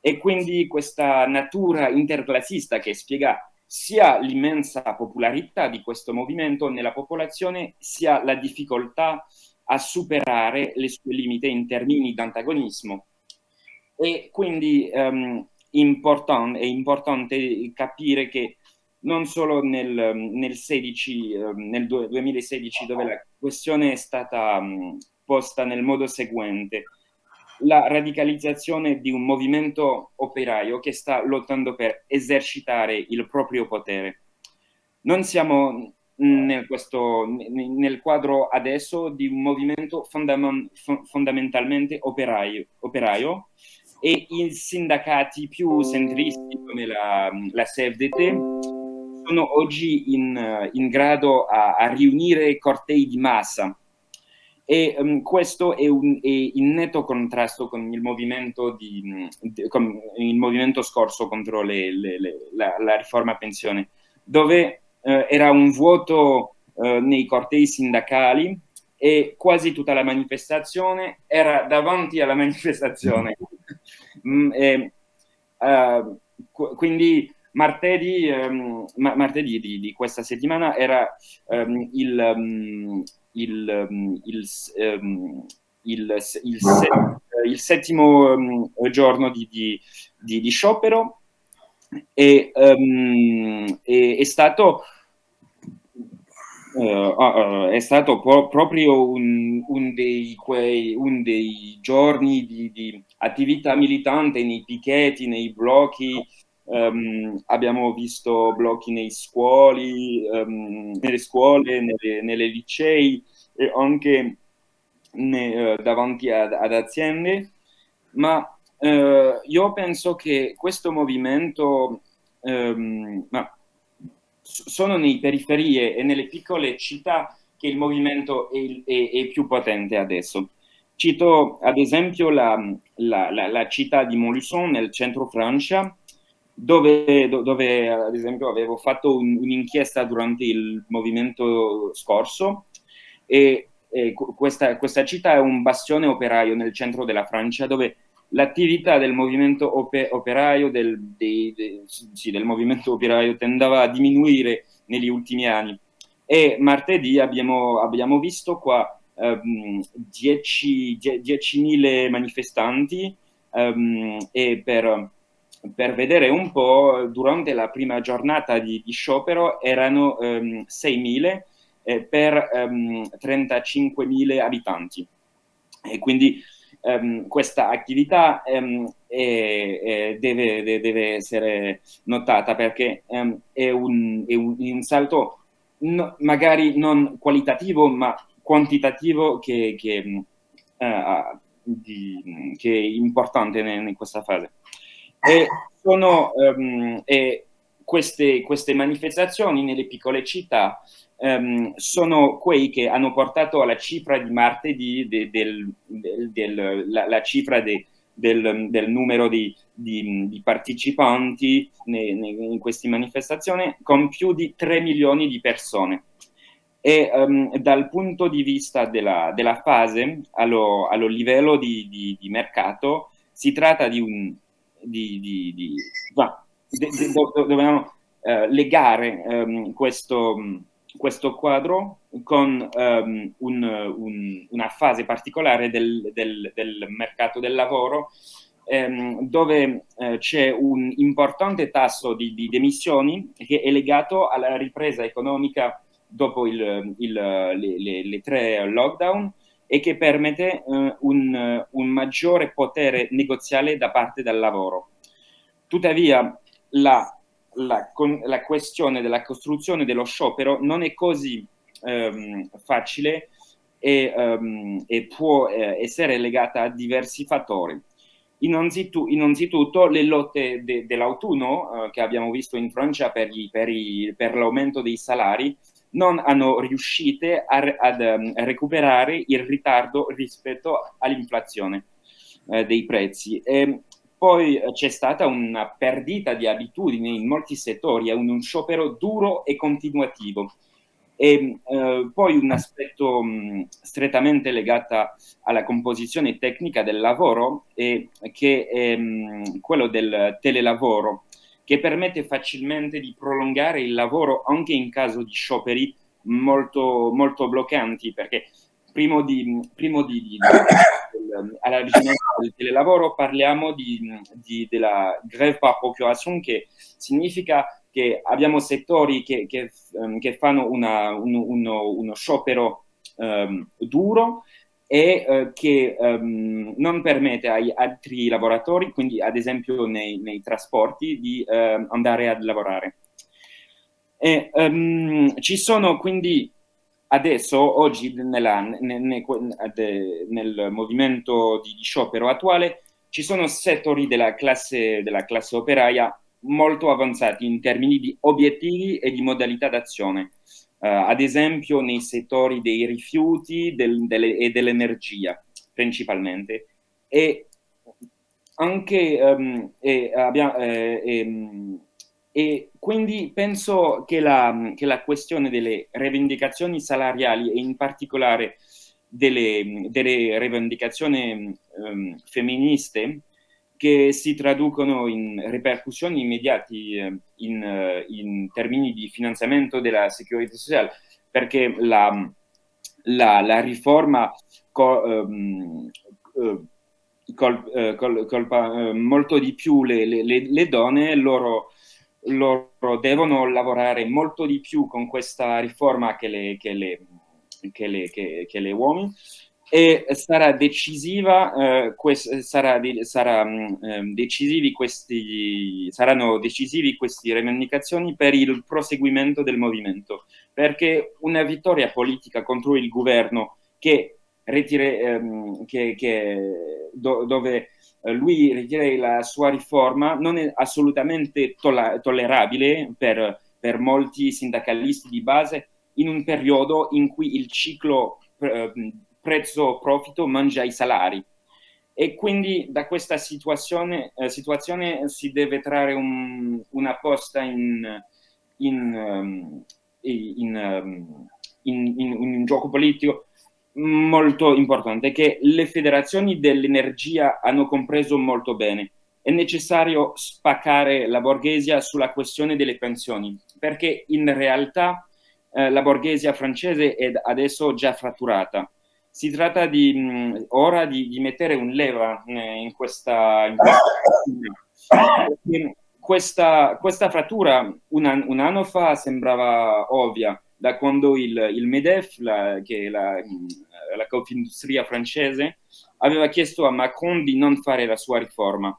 Speaker 5: e quindi questa natura interclassista che spiega sia l'immensa popolarità di questo movimento nella popolazione, sia la difficoltà a superare le sue limite in termini di antagonismo. E quindi um, important, è importante capire che non solo nel, nel, 16, nel 2016, dove la questione è stata um, posta nel modo seguente, la radicalizzazione di un movimento operaio che sta lottando per esercitare il proprio potere. Non siamo nel, questo, nel quadro adesso di un movimento fondam fondamentalmente operaio, operaio, e i sindacati più centristi come la, la CFDT sono oggi in, in grado a, a riunire cortei di massa e um, questo è, un, è, in netto contrasto con il movimento, di, con il movimento scorso contro le, le, le, la, la, riforma pensione, dove uh, era un vuoto uh, nei cortei sindacali e quasi tutta la manifestazione era davanti alla manifestazione. mm, e, uh, quindi martedì, um, ma martedì di, di, questa settimana era um, il, il, um, il, um, il, il, set, il settimo um, giorno di, di, di, di, sciopero e um, è, è, stato uh, è stato pro proprio un, un, dei, quei, un, dei, giorni di, di, attività militante nei picchetti, nei blocchi. Um, abbiamo visto blocchi nei scuoli, um, nelle scuole, nelle, nelle licei e anche ne, uh, davanti ad, ad, aziende, ma uh, io penso che questo movimento um, sono nei periferie e nelle piccole città che il movimento è, è, è più potente adesso. Cito ad esempio la, la, la, la città di Montluçon nel centro Francia, dove, dove, ad esempio avevo fatto un'inchiesta durante il movimento scorso e, e questa, questa, città è un bastione operaio nel centro della Francia dove l'attività del movimento operaio del, dei, dei, sì, del movimento operaio tendeva a diminuire negli ultimi anni. E martedì abbiamo, abbiamo visto qua um, 10.000 manifestanti um, e per per vedere un po', durante la prima giornata di, di sciopero erano um, 6.000 eh, per um, 35.000 abitanti. E quindi um, questa attività um, è, è, deve, deve, essere notata perché um, è un, è, un, un, salto no, magari non qualitativo ma quantitativo che, che, uh, di, che è importante in, in questa fase. E, sono, um, e queste, queste, manifestazioni nelle piccole città um, sono quei che hanno portato alla cifra di martedì, de, del, del, del, la, la, cifra de, del, numero di, di, di partecipanti ne, ne, in queste manifestazioni, con più di 3 milioni di persone. E um, dal punto di vista della, della fase, allo, allo livello di, di mercato, si tratta di un, di, di, di va, de, de, do, dobbiamo uh, legare um, questo, questo, quadro con um, un, un, una fase particolare del, del, del mercato del lavoro um, dove uh, c'è un importante tasso di, di emissioni che è legato alla ripresa economica dopo il, il, le, le, le tre lockdown e che permette eh, un, un, maggiore potere negoziale da parte del lavoro. Tuttavia, la, la, con, la questione della costruzione dello sciopero non è così ehm, facile e, um, e può eh, essere legata a diversi fattori. Innanzitutto, innanzitutto le lotte de, dell'autunno eh, che abbiamo visto in Francia per l'aumento dei salari non hanno riuscito ad um, recuperare il ritardo rispetto all'inflazione eh, dei prezzi. E poi eh, c'è stata una perdita di abitudini in molti settori, è un, un sciopero duro e continuativo. E eh, poi un aspetto mh, strettamente legato alla composizione tecnica del lavoro è che è mh, quello del telelavoro che permette facilmente di prolungare il lavoro anche in caso di scioperi molto, molto bloccanti, perché prima di, primo di, di, all'avvicinamento del telelavoro parliamo di, di, della grève par procuration, che significa che abbiamo settori che, che, um, che fanno una, un, uno, uno, sciopero um, duro e uh, che um, non permette agli altri lavoratori, quindi ad esempio nei, nei trasporti, di uh, andare a lavorare. E, um, ci sono quindi adesso, oggi, nella, nel, nel, nel, movimento di, sciopero attuale, ci sono settori della classe, della classe operaia molto avanzati in termini di obiettivi e di modalità d'azione. Uh, ad esempio nei settori dei rifiuti del, delle, e dell'energia, principalmente. E anche um, e, abbiamo, eh, e, e quindi penso che la, che la, questione delle rivendicazioni salariali e in particolare delle, delle rivendicazioni um, femministe che si traducono in ripercussioni immediate eh, in, in, termini di finanziamento della sicurezza sociale, perché la, la, la riforma co, um, uh, col, col, colpa molto di più le, le, le donne, loro loro devono lavorare molto di più con questa riforma che le, che le, che le, che, che le uomini e sarà decisiva, eh, quest, sarà, sarà, eh, decisivi questi, saranno decisivi queste rivendicazioni per il proseguimento del movimento, perché una vittoria politica contro il governo che, ritire, ehm, che, che do, dove eh, lui ritiene la sua riforma non è assolutamente to tollerabile per, per, molti sindacalisti di base in un periodo in cui il ciclo eh, prezzo-profitto mangia i salari. e quindi da questa situazione, eh, situazione si deve trarre un, una posta in, in, um, in, um, in, un gioco politico molto importante che le federazioni dell'energia hanno compreso molto bene. È necessario spaccare la borghesia sulla questione delle pensioni, perché in realtà eh, la borghesia francese è adesso già fratturata si tratta di, mh, ora di, di, mettere un leva eh, in questa, in questa, questa, questa frattura un, an, un, anno fa sembrava ovvia, da quando il, il MEDEF, la, che è la, la Confindustria francese, aveva chiesto a Macron di non fare la sua riforma.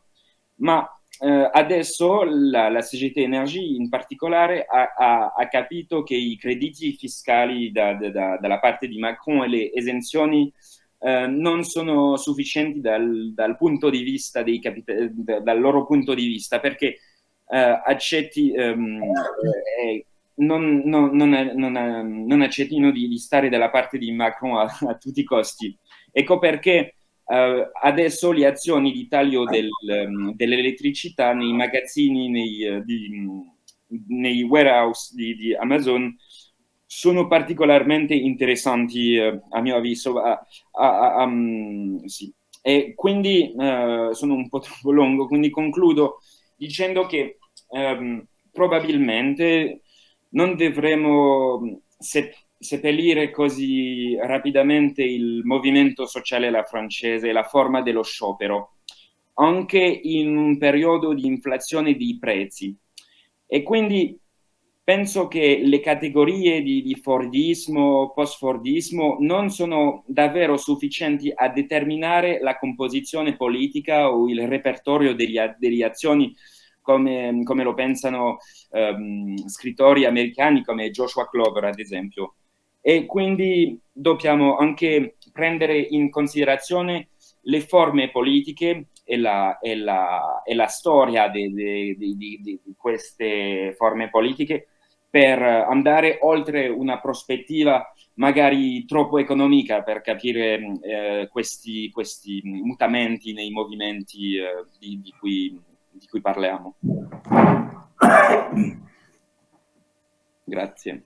Speaker 5: Ma eh, adesso la, la, CGT Energy in particolare ha, ha, ha, capito che i crediti fiscali da, da, dalla parte di Macron e le esenzioni eh, non sono sufficienti dal, dal, punto di vista dei capitali, dal loro punto di vista, perché eh, accetti, ehm, eh, non, non, non, non, accettino di, di, stare dalla parte di Macron a, a tutti i costi. Ecco perché Uh, adesso le azioni di taglio del, um, dell'elettricità nei magazzini, nei, uh, di, nei warehouse di, di, Amazon sono particolarmente interessanti uh, a mio avviso. Um, sì. E quindi sono un po' troppo lungo, quindi concludo dicendo che um, probabilmente non dovremo seppellire così rapidamente il movimento sociale alla francese, la forma dello sciopero, anche in un periodo di inflazione dei prezzi. E quindi penso che le categorie di, di Fordismo, post-Fordismo non sono davvero sufficienti a determinare la composizione politica o il repertorio degli, delle azioni come, come, lo pensano um, scrittori americani come Joshua Clover, ad esempio e quindi dobbiamo anche prendere in considerazione le forme politiche e la, e la, e la storia di, di, di, di, queste forme politiche per andare oltre una prospettiva magari troppo economica per capire eh, questi, questi, mutamenti nei movimenti eh, di, cui, di cui parliamo. Grazie.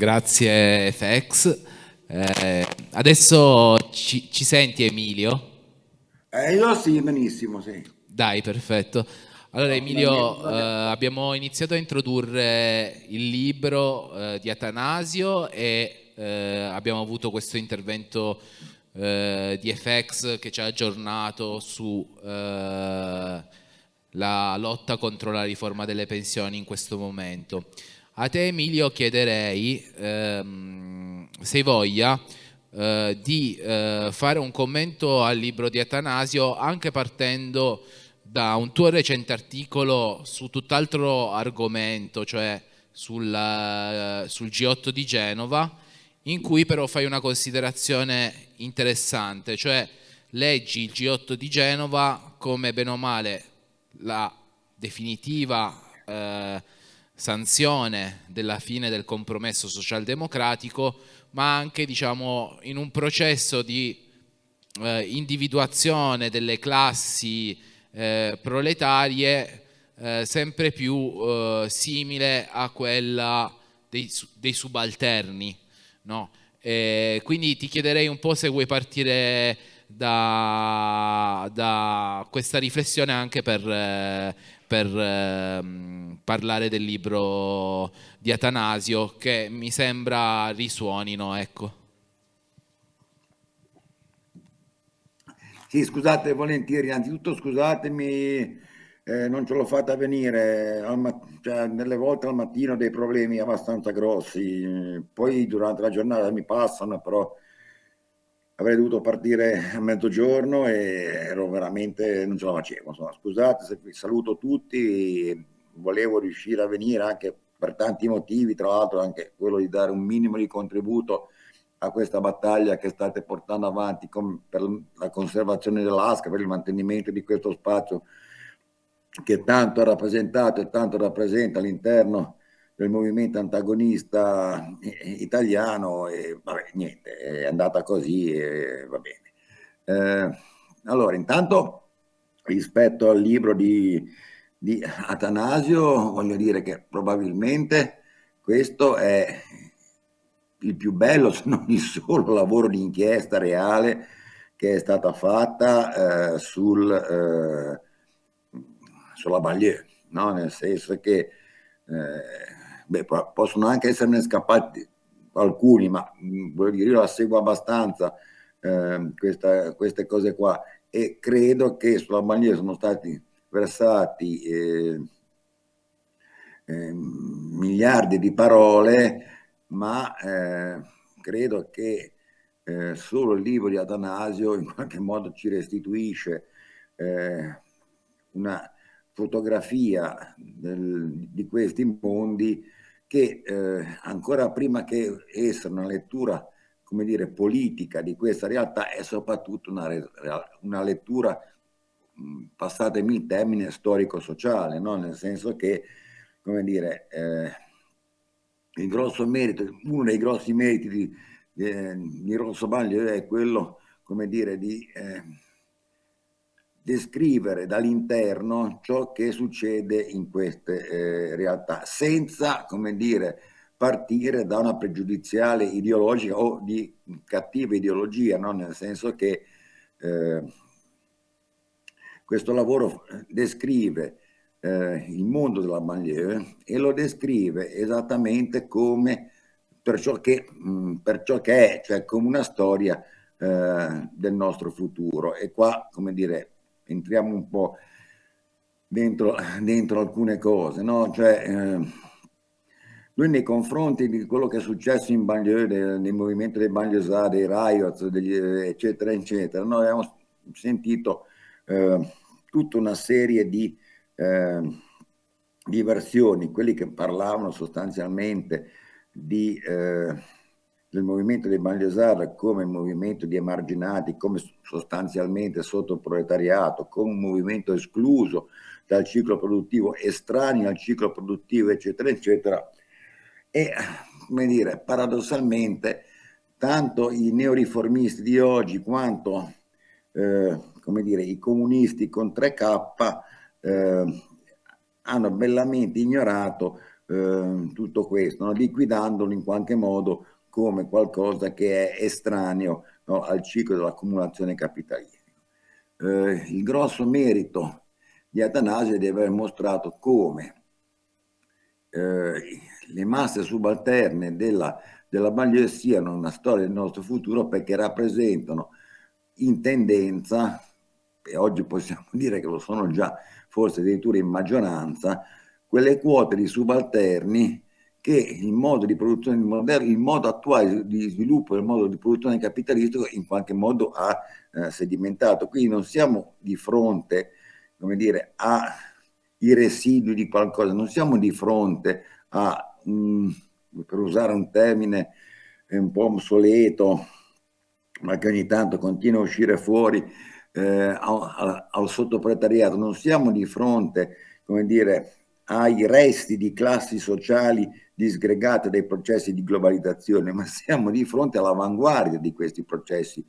Speaker 2: Grazie FX. Eh, adesso ci, ci, senti Emilio?
Speaker 6: Eh, io sì, benissimo, sì.
Speaker 2: Dai, perfetto. Allora Emilio, eh, abbiamo iniziato a introdurre il libro eh, di Atanasio e eh, abbiamo avuto questo intervento eh, di FX che ci ha aggiornato su la lotta contro la riforma delle pensioni in questo momento. A te Emilio chiederei, ehm, se voglia, eh, di eh, fare un commento al libro di Atanasio anche partendo da un tuo recente articolo su tutt'altro argomento, cioè sul, sul G8 di Genova, in cui però fai una considerazione interessante, cioè leggi il G8 di Genova come bene o male la definitiva eh, sanzione della fine del compromesso socialdemocratico, ma anche diciamo, in un processo di eh, individuazione delle classi eh, proletarie eh, sempre più eh, simile a quella dei, dei subalterni. No? quindi ti chiederei un po' se vuoi partire da, da questa riflessione anche per, eh, per ehm, parlare del libro di Atanasio che mi sembra risuonino, ecco.
Speaker 6: Sì, scusate volentieri, innanzitutto scusatemi, eh, non ce l'ho fatta venire, cioè, nelle volte al mattino ho dei problemi abbastanza grossi, poi durante la giornata mi passano, però avrei dovuto partire a mezzogiorno e ero veramente, non ce la facevo. Insomma, scusate saluto tutti, volevo riuscire a venire anche per tanti motivi, tra l'altro anche quello di dare un minimo di contributo a questa battaglia che state portando avanti per la conservazione dell'ASCA, per il mantenimento di questo spazio che tanto ha rappresentato e tanto rappresenta all'interno del movimento antagonista italiano e vabbè, niente, è andata così e va bene. Eh, allora, intanto rispetto al libro di, di Atanasio, voglio dire che probabilmente questo è il più bello, se non il solo lavoro di inchiesta reale che è stata fatta eh, sul, eh, sulla Baglieu, no? nel senso che eh, beh, possono anche esserne scappati alcuni, ma mm, voglio dire, io la seguo abbastanza eh, questa, queste cose qua. E credo che sulla Baglieu sono stati versati eh, eh, miliardi di parole, ma eh, credo che eh, solo il libro di Atanasio in qualche modo ci restituisce eh, una fotografia del, di questi mondi che eh, ancora prima che essere una lettura come dire, politica di questa realtà è soprattutto una, una lettura, passatemi il termine, storico-sociale, no? nel senso che, come dire, eh, il grosso merito, uno dei grossi meriti di, eh, di Rosso Baglio è quello, come dire, di eh, descrivere dall'interno ciò che succede in queste eh, realtà, senza, come dire, partire da una pregiudiziale ideologica o di cattiva ideologia, no? nel senso che eh, questo lavoro descrive eh, il mondo della banlieue e lo descrive esattamente come per ciò che, mh, per ciò che è, cioè come una storia eh, del nostro futuro. E qua, come dire, entriamo un po' dentro, dentro alcune cose, no? Cioè, eh, lui nei confronti di quello che è successo in banlieue, del, nel movimento dei banlieusà, dei riots, degli, eccetera, eccetera, noi abbiamo sentito eh, tutta una serie di, eh, di versioni, quelli che parlavano sostanzialmente di, eh, del movimento dei banlieusard come movimento di emarginati, come sostanzialmente sotto il proletariato, come un movimento escluso dal ciclo produttivo, estraneo al ciclo produttivo, eccetera, eccetera. E, come dire, paradossalmente, tanto i neoriformisti di oggi quanto, eh, come dire, i comunisti con 3K eh, hanno bellamente ignorato eh, tutto questo, no? liquidandolo in qualche modo come qualcosa che è estraneo no? al ciclo dell'accumulazione capitalistica. Eh, il grosso merito di Atanasio è di aver mostrato come eh, le masse subalterne della, della banlieue siano una storia del nostro futuro perché rappresentano in tendenza, e oggi possiamo dire che lo sono già forse addirittura in maggioranza, quelle quote di subalterni che il modo di produzione moderno, il modo attuale di sviluppo del modo di produzione capitalistico in qualche modo ha eh, sedimentato. Quindi non siamo di fronte, come dire, ai residui di qualcosa, non siamo di fronte a, um, per usare un termine un po' obsoleto, ma che ogni tanto continua a uscire fuori, eh, al, al sottopretariato, non siamo di fronte, come dire, ai resti di classi sociali disgregate dai processi di globalizzazione, ma siamo di fronte all'avanguardia di questi processi,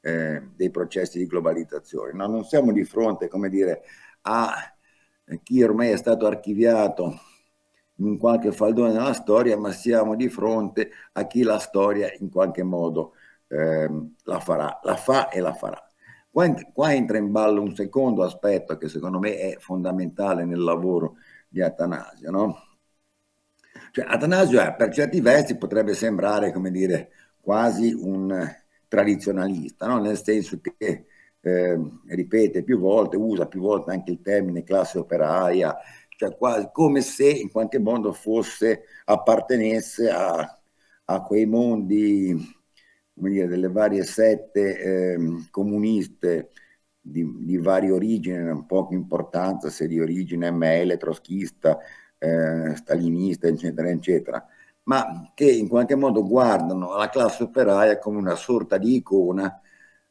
Speaker 6: eh, dei processi di globalizzazione. No, non siamo di fronte, come dire, a chi ormai è stato archiviato in qualche faldone della storia, ma siamo di fronte a chi la storia in qualche modo eh, la farà, la fa e la farà. Qua, qua entra in ballo un secondo aspetto che secondo me è fondamentale nel lavoro di Atanasio, no? Cioè, Atanasio è, per certi versi potrebbe sembrare, come dire, quasi un tradizionalista, no? nel senso che eh, ripete più volte, usa più volte anche il termine classe operaia, cioè quasi come se in qualche modo fosse, appartenesse a, a quei mondi, come dire, delle varie sette eh, comuniste di, di varie origini, non poca importanza se di origine ML, troschista, eh, stalinista, eccetera, eccetera, ma che in qualche modo guardano la classe operaia come una sorta di icona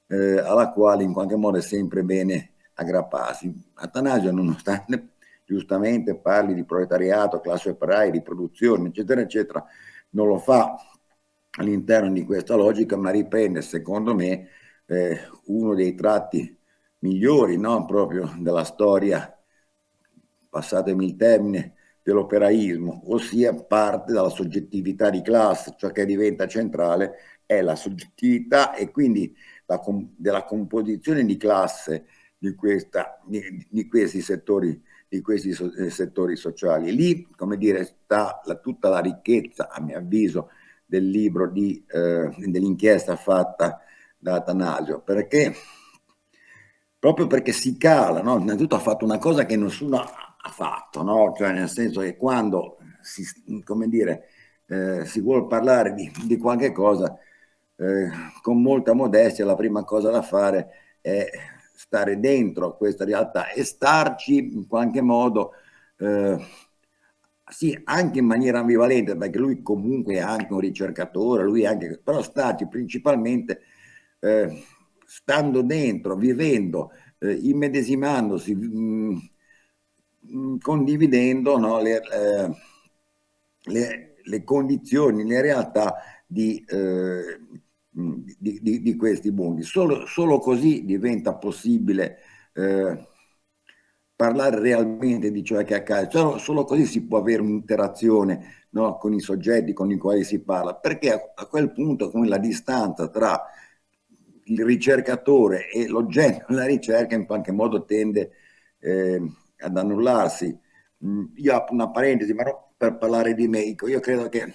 Speaker 6: eh, alla quale in qualche modo è sempre bene aggrapparsi. Atanasio, nonostante giustamente parli di proletariato, classe operaia, di produzione, eccetera, eccetera, non lo fa all'interno di questa logica, ma riprende, secondo me, eh, uno dei tratti migliori no? proprio della storia, passatemi il termine, dell'operaismo, ossia parte dalla soggettività di classe, ciò che diventa centrale è la soggettività e quindi la della composizione di classe di, questa, di, di questi settori di questi eh, settori sociali. Lì, come dire, sta la, tutta la ricchezza, a mio avviso, del libro eh, dell'inchiesta fatta da Atanasio, perché proprio perché si cala, no? innanzitutto ha fatto una cosa che nessuno fatto, no? cioè nel senso che quando si, come dire, eh, si vuole parlare di, di qualche cosa, eh, con molta modestia la prima cosa da fare è stare dentro questa realtà e starci in qualche modo, eh, sì, anche in maniera ambivalente, perché lui comunque è anche un ricercatore, lui anche, però starci principalmente eh, stando dentro, vivendo, eh, immedesimandosi, mh, mm, condividendo no, le, eh, le, le, condizioni, le realtà di, eh, di, di, di, questi mondi. Solo, solo, così diventa possibile eh, parlare realmente di ciò che accade, solo, solo così si può avere un'interazione no, con i soggetti con i quali si parla, perché a, a quel punto come la distanza tra il ricercatore e l'oggetto della ricerca in qualche modo tende eh, ad annullarsi. Mm, io apro una parentesi, ma per parlare di me, io credo che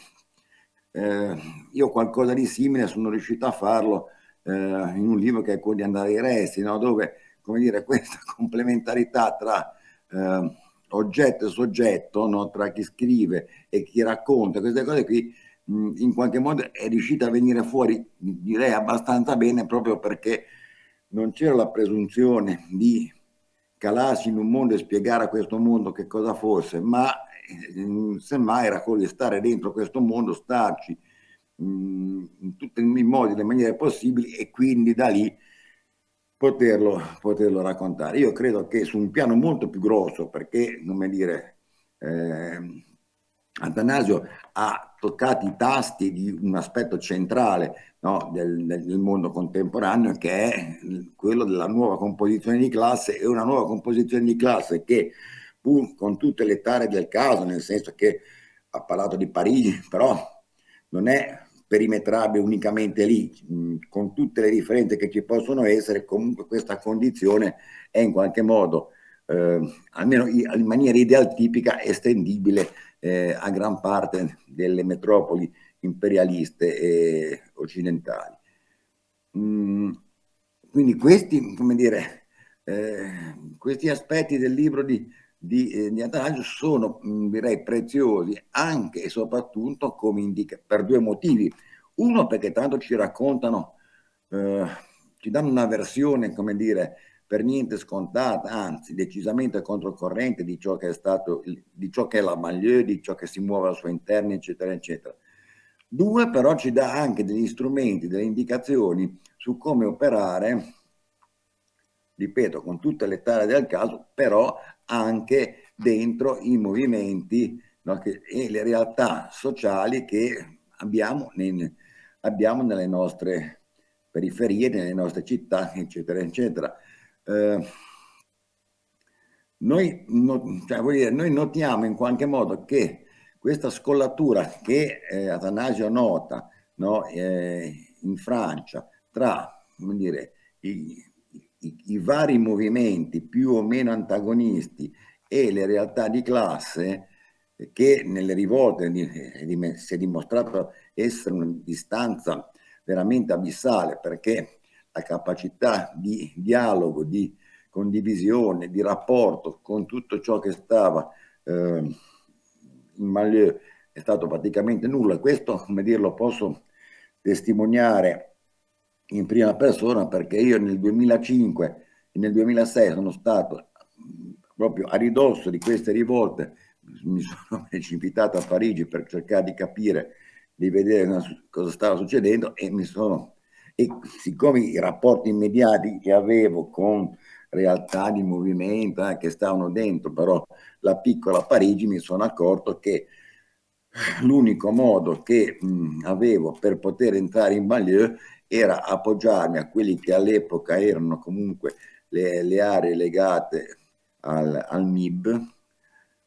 Speaker 6: eh, io qualcosa di simile sono riuscito a farlo eh, in un libro che è quello di andare ai resti, no? dove come dire, questa complementarità tra eh, oggetto e soggetto, no? tra chi scrive e chi racconta, queste cose qui in qualche modo è riuscita a venire fuori, direi abbastanza bene, proprio perché non c'era la presunzione di calarsi in un mondo e spiegare a questo mondo che cosa fosse, ma eh, semmai di stare dentro questo mondo, starci in tutti i modi, le maniere possibili e quindi da lì poterlo, poterlo raccontare. Io credo che su un piano molto più grosso, perché, come dire, eh, Atanasio ha toccato i tasti di un aspetto centrale no, del, del, mondo contemporaneo che è quello della nuova composizione di classe e una nuova composizione di classe che pur con tutte le tare del caso, nel senso che ha parlato di Parigi, però non è perimetrabile unicamente lì, con tutte le differenze che ci possono essere, comunque questa condizione è in qualche modo, eh, almeno in maniera ideal tipica, estendibile eh, a gran parte delle metropoli imperialiste e occidentali. Mm, quindi questi, come dire, eh, questi aspetti del libro di, di, eh, di Atanasio sono, mh, mm, direi, preziosi anche e soprattutto come indica, per due motivi. Uno perché tanto ci raccontano, eh, ci danno una versione, come dire, per niente scontata, anzi decisamente controcorrente di ciò che è stato, di ciò che è la Maglieu, di ciò che si muove al suo interno, eccetera, eccetera. Due, però ci dà anche degli strumenti, delle indicazioni su come operare, ripeto, con tutte le tare del caso, però anche dentro i movimenti no, che, e le realtà sociali che abbiamo, nei, abbiamo nelle nostre periferie, nelle nostre città, eccetera, eccetera. Eh, noi, no, cioè, dire, noi, notiamo in qualche modo che questa scollatura che eh, Atanasio nota no, eh, in Francia tra dire, i, i, i, vari movimenti più o meno antagonisti e le realtà di classe che nelle rivolte si è dimostrato essere una distanza veramente abissale perché la capacità di dialogo, di condivisione, di rapporto con tutto ciò che stava eh, in Malieu è stato praticamente nulla. Questo, come dirlo, posso testimoniare in prima persona perché io nel 2005 e nel 2006 sono stato proprio a ridosso di queste rivolte, mi sono precipitato a Parigi per cercare di capire, di vedere cosa stava succedendo e mi sono e siccome i rapporti immediati che avevo con realtà di movimento eh, che stavano dentro, però la piccola Parigi mi sono accorto che l'unico modo che mh, avevo per poter entrare in banlieue era appoggiarmi a quelli che all'epoca erano comunque le, le aree legate al, al MIB,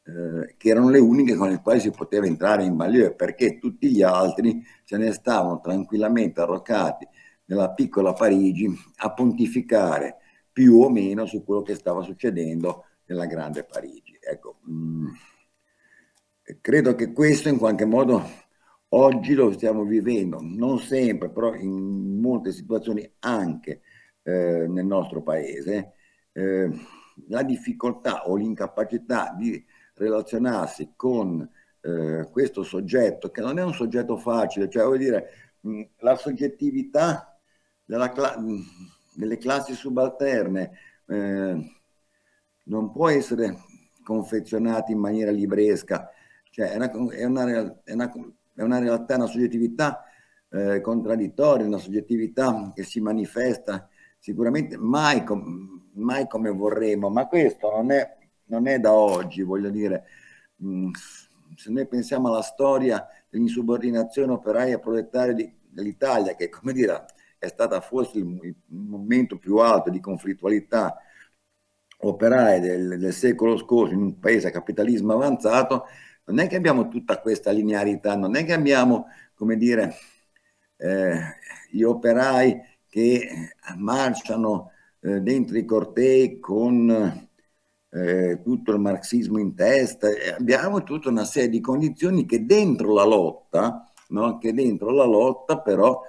Speaker 6: eh, che erano le uniche con le quali si poteva entrare in banlieue, perché tutti gli altri se ne stavano tranquillamente arroccati nella piccola Parigi a pontificare più o meno su quello che stava succedendo nella grande Parigi. Ecco, mh, mm, credo che questo in qualche modo oggi lo stiamo vivendo, non sempre, però in molte situazioni anche eh, nel nostro paese, eh, la difficoltà o l'incapacità di relazionarsi con eh, questo soggetto, che non è un soggetto facile, cioè vuol dire mh, la soggettività cla delle classi subalterne eh, non può essere confezionata in maniera libresca, cioè è una, è una, è una, è una realtà, una soggettività eh, contraddittoria, una soggettività che si manifesta sicuramente mai, com mai come vorremmo, ma questo non è, non è da oggi, voglio dire, mm, se noi pensiamo alla storia dell'insubordinazione operaia proletaria dell'Italia, che come dire è stata forse il, il momento più alto di conflittualità operaia del, del, secolo scorso in un paese a capitalismo avanzato, non è che abbiamo tutta questa linearità, non è che abbiamo, come dire, eh, gli operai che marciano eh, dentro i cortei con eh, tutto il marxismo in testa, abbiamo tutta una serie di condizioni che dentro la lotta, no? che dentro la lotta però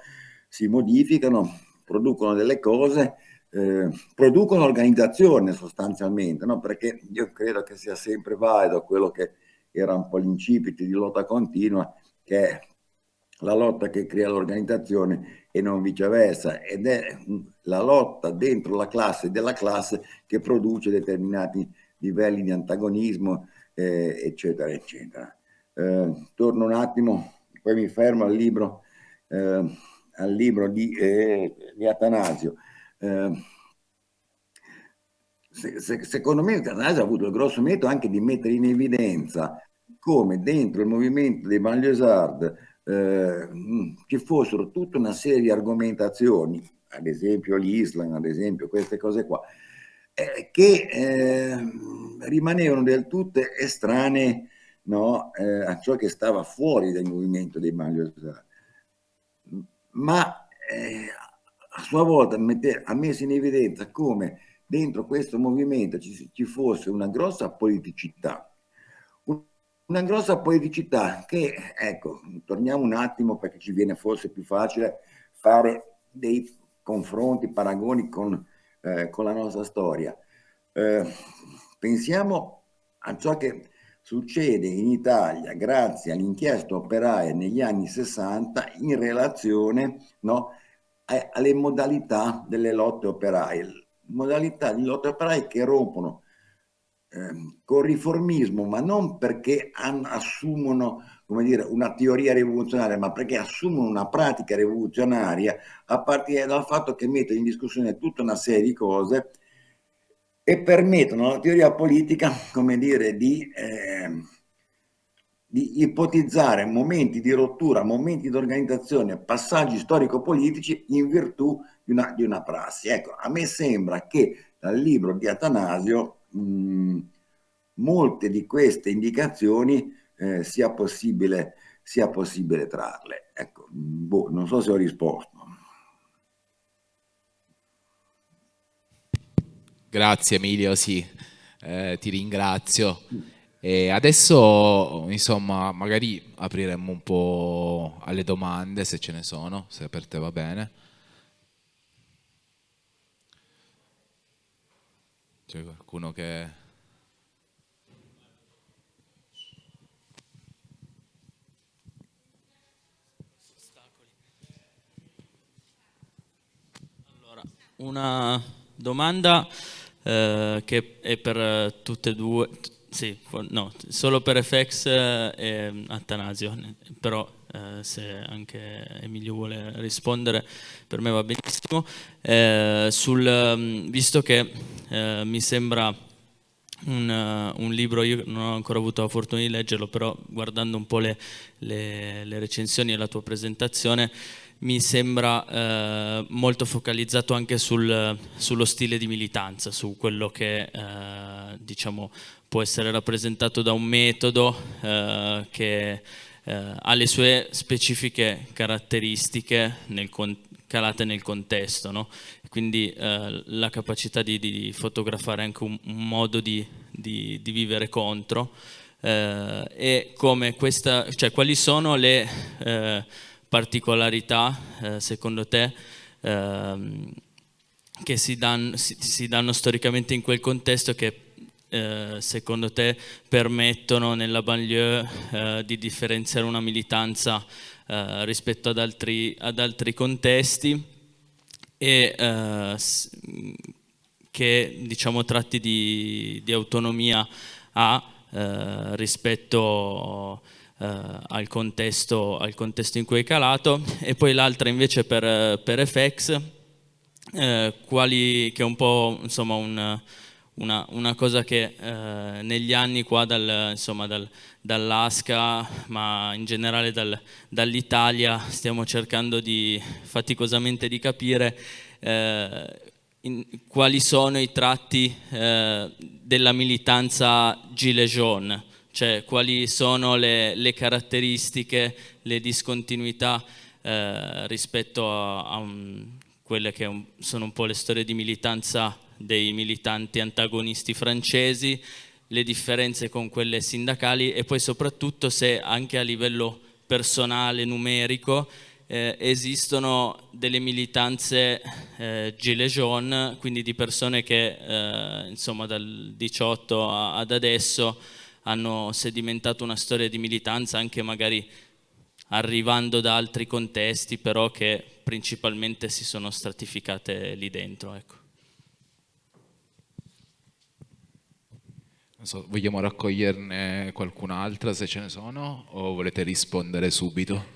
Speaker 6: si modificano, producono delle cose, eh, producono organizzazione sostanzialmente, no? perché io credo che sia sempre valido quello che era un po' l'incipit di lotta continua, che è la lotta che crea l'organizzazione e non viceversa, ed è la lotta dentro la classe della classe che produce determinati livelli di antagonismo, eh, eccetera, eccetera. Eh, torno un attimo, poi mi fermo al libro eh, al libro di, eh, di Atanasio. Eh, se, se, secondo me Atanasio ha avuto il grosso merito anche di mettere in evidenza come dentro il movimento dei banlieusard eh, ci fossero tutta una serie di argomentazioni, ad esempio l'Islam, ad esempio queste cose qua, eh, che eh, rimanevano del tutto estranee no, eh, a ciò che stava fuori dal movimento dei banlieusard ma eh, a sua volta mette, ha messo in evidenza come dentro questo movimento ci, ci fosse una grossa politicità, una grossa politicità che, ecco, torniamo un attimo perché ci viene forse più facile fare dei confronti, paragoni con, eh, con la nostra storia. Eh, pensiamo a ciò che succede in Italia grazie all'inchiesta operaia negli anni 60 in relazione no, alle modalità delle lotte operaie, modalità di lotte operaie che rompono eh, con riformismo, ma non perché assumono come dire, una teoria rivoluzionaria, ma perché assumono una pratica rivoluzionaria a partire dal fatto che mettono in discussione tutta una serie di cose e permettono alla teoria politica, come dire, di, eh, di ipotizzare momenti di rottura, momenti di organizzazione, passaggi storico-politici in virtù di una, di una, prassi. Ecco, a me sembra che dal libro di Atanasio mh, molte di queste indicazioni eh, sia, possibile, sia possibile trarle. Ecco, boh, non so se ho risposto.
Speaker 2: Grazie Emilio, sì, eh, ti ringrazio. E adesso, insomma, magari apriremmo un po' alle domande, se ce ne sono, se per te va bene. C'è qualcuno che...
Speaker 7: Allora, una domanda eh, che è per tutte e due, sì, no, solo per FX eh, e Attanasio, però eh, se anche Emilio vuole rispondere per me va benissimo. Eh, sul, mm, visto che eh, mi sembra un, un, libro, io non ho ancora avuto la fortuna di leggerlo, però guardando un po' le, le, le recensioni e la tua presentazione mi sembra eh, molto focalizzato anche sul, sullo stile di militanza, su quello che eh, diciamo, può essere rappresentato da un metodo eh, che eh, ha le sue specifiche caratteristiche nel, calate nel contesto, no? quindi eh, la capacità di, di, fotografare anche un, un modo di, di, di, vivere contro eh, e questa, cioè, quali sono le eh, particolarità eh, secondo te ehm, che si danno, si, si danno, storicamente in quel contesto che eh, secondo te permettono nella banlieue eh, di differenziare una militanza eh, rispetto ad altri, ad altri, contesti? E eh, che diciamo tratti di, di autonomia ha eh, rispetto al contesto, al, contesto, in cui è calato. E poi l'altra invece per, per FX quali, che è un po' insomma un una, una cosa che eh, negli anni qua dal, dal, dall'ASCA ma in generale dal, dall'Italia stiamo cercando di, faticosamente di capire eh, in, quali sono i tratti eh, della militanza gilet jaune, cioè quali sono le, le caratteristiche, le discontinuità eh, rispetto a, a un, quelle che un, sono un po' le storie di militanza dei militanti antagonisti francesi, le differenze con quelle sindacali e poi soprattutto se anche a livello personale, numerico, eh, esistono delle militanze eh, gilet jaune, quindi di persone che eh, insomma dal 18 a, ad adesso hanno sedimentato una storia di militanza anche magari arrivando da altri contesti però che principalmente si sono stratificate lì dentro. Ecco.
Speaker 2: So, vogliamo raccoglierne qualcun'altra se ce ne sono o volete rispondere subito?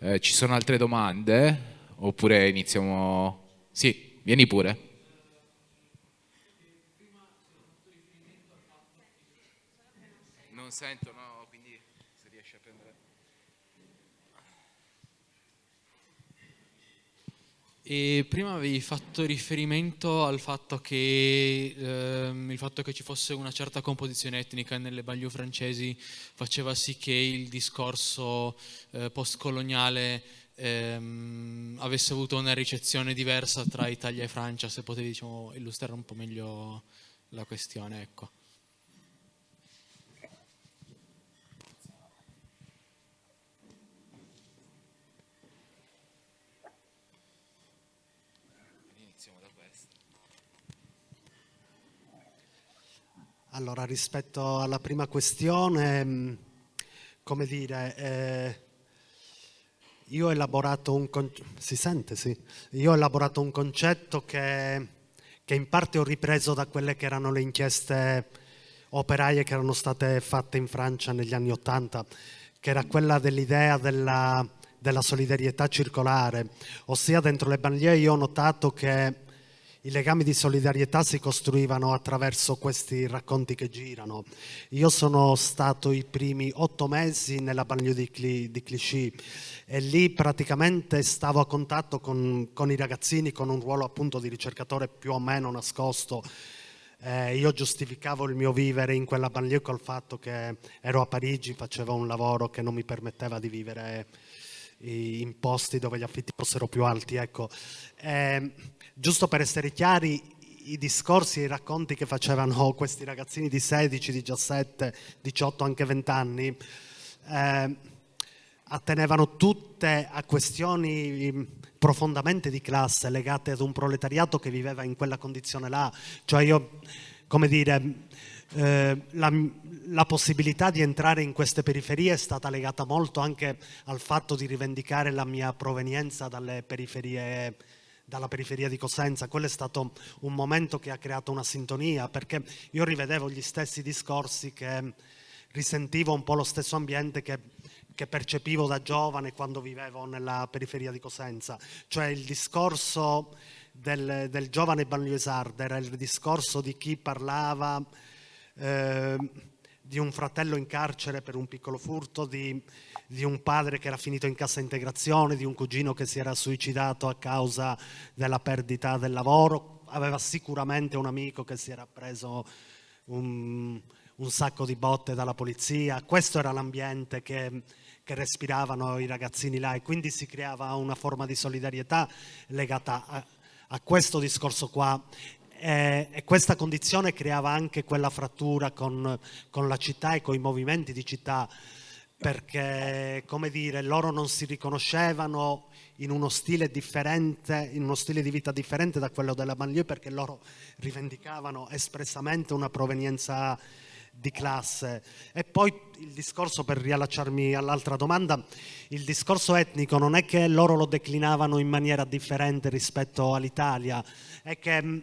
Speaker 2: Eh, ci sono altre domande? Oppure iniziamo... Sì, vieni pure. Non sento, no?
Speaker 8: E prima avevi fatto riferimento al fatto che, ehm, il fatto che ci fosse una certa composizione etnica nelle banlieue francesi faceva sì che il discorso eh, postcoloniale ehm, avesse avuto una ricezione diversa tra Italia e Francia, se potevi diciamo, illustrare un po' meglio la questione. Ecco.
Speaker 3: Allora, rispetto alla prima questione, mm, come dire, eh, io ho elaborato un si sente, sì. Io ho elaborato un concetto che, che, in parte ho ripreso da quelle che erano le inchieste operaie che erano state fatte in Francia negli anni Ottanta, che era quella dell'idea della, della solidarietà circolare, ossia dentro le banlieue io ho notato che i legami di solidarietà si costruivano attraverso questi racconti che girano. Io sono stato i primi otto mesi nella banlieue di, Cli, di Clichy e lì praticamente stavo a contatto con, con, i ragazzini con un ruolo appunto di ricercatore più o meno nascosto. Eh, io giustificavo il mio vivere in quella banlieue col fatto che ero a Parigi, facevo un lavoro che non mi permetteva di vivere in posti dove gli affitti fossero più alti. Ecco. Eh, giusto per essere chiari, i discorsi i racconti che facevano questi ragazzini di 16, 17, 18, anche 20 anni, eh, attenevano tutte a questioni profondamente di classe legate ad un proletariato che viveva in quella condizione là. Cioè io, come dire, eh, la, la, possibilità di entrare in queste periferie è stata legata molto anche al fatto di rivendicare la mia provenienza dalle periferie dalla periferia di Cosenza, quello è stato un momento che ha creato una sintonia, perché io rivedevo gli stessi discorsi che risentivo un po' lo stesso ambiente che, che percepivo da giovane quando vivevo nella periferia di Cosenza, cioè il discorso del, del giovane banlieusard era il discorso di chi parlava eh, di un fratello in carcere per un piccolo furto, di, di, un padre che era finito in cassa integrazione, di un cugino che si era suicidato a causa della perdita del lavoro, aveva sicuramente un amico che si era preso un, un sacco di botte dalla polizia, questo era l'ambiente che, che respiravano i ragazzini là e quindi si creava una forma di solidarietà legata a, a questo discorso qua e, e, questa condizione creava anche quella frattura con, con la città e con i movimenti di città perché come dire loro non si riconoscevano in uno stile differente, in uno stile di vita differente da quello della banlieue perché loro rivendicavano espressamente una provenienza di classe. E poi il discorso, per riallacciarmi all'altra domanda, il discorso etnico non è che loro lo declinavano in maniera differente rispetto all'Italia, è che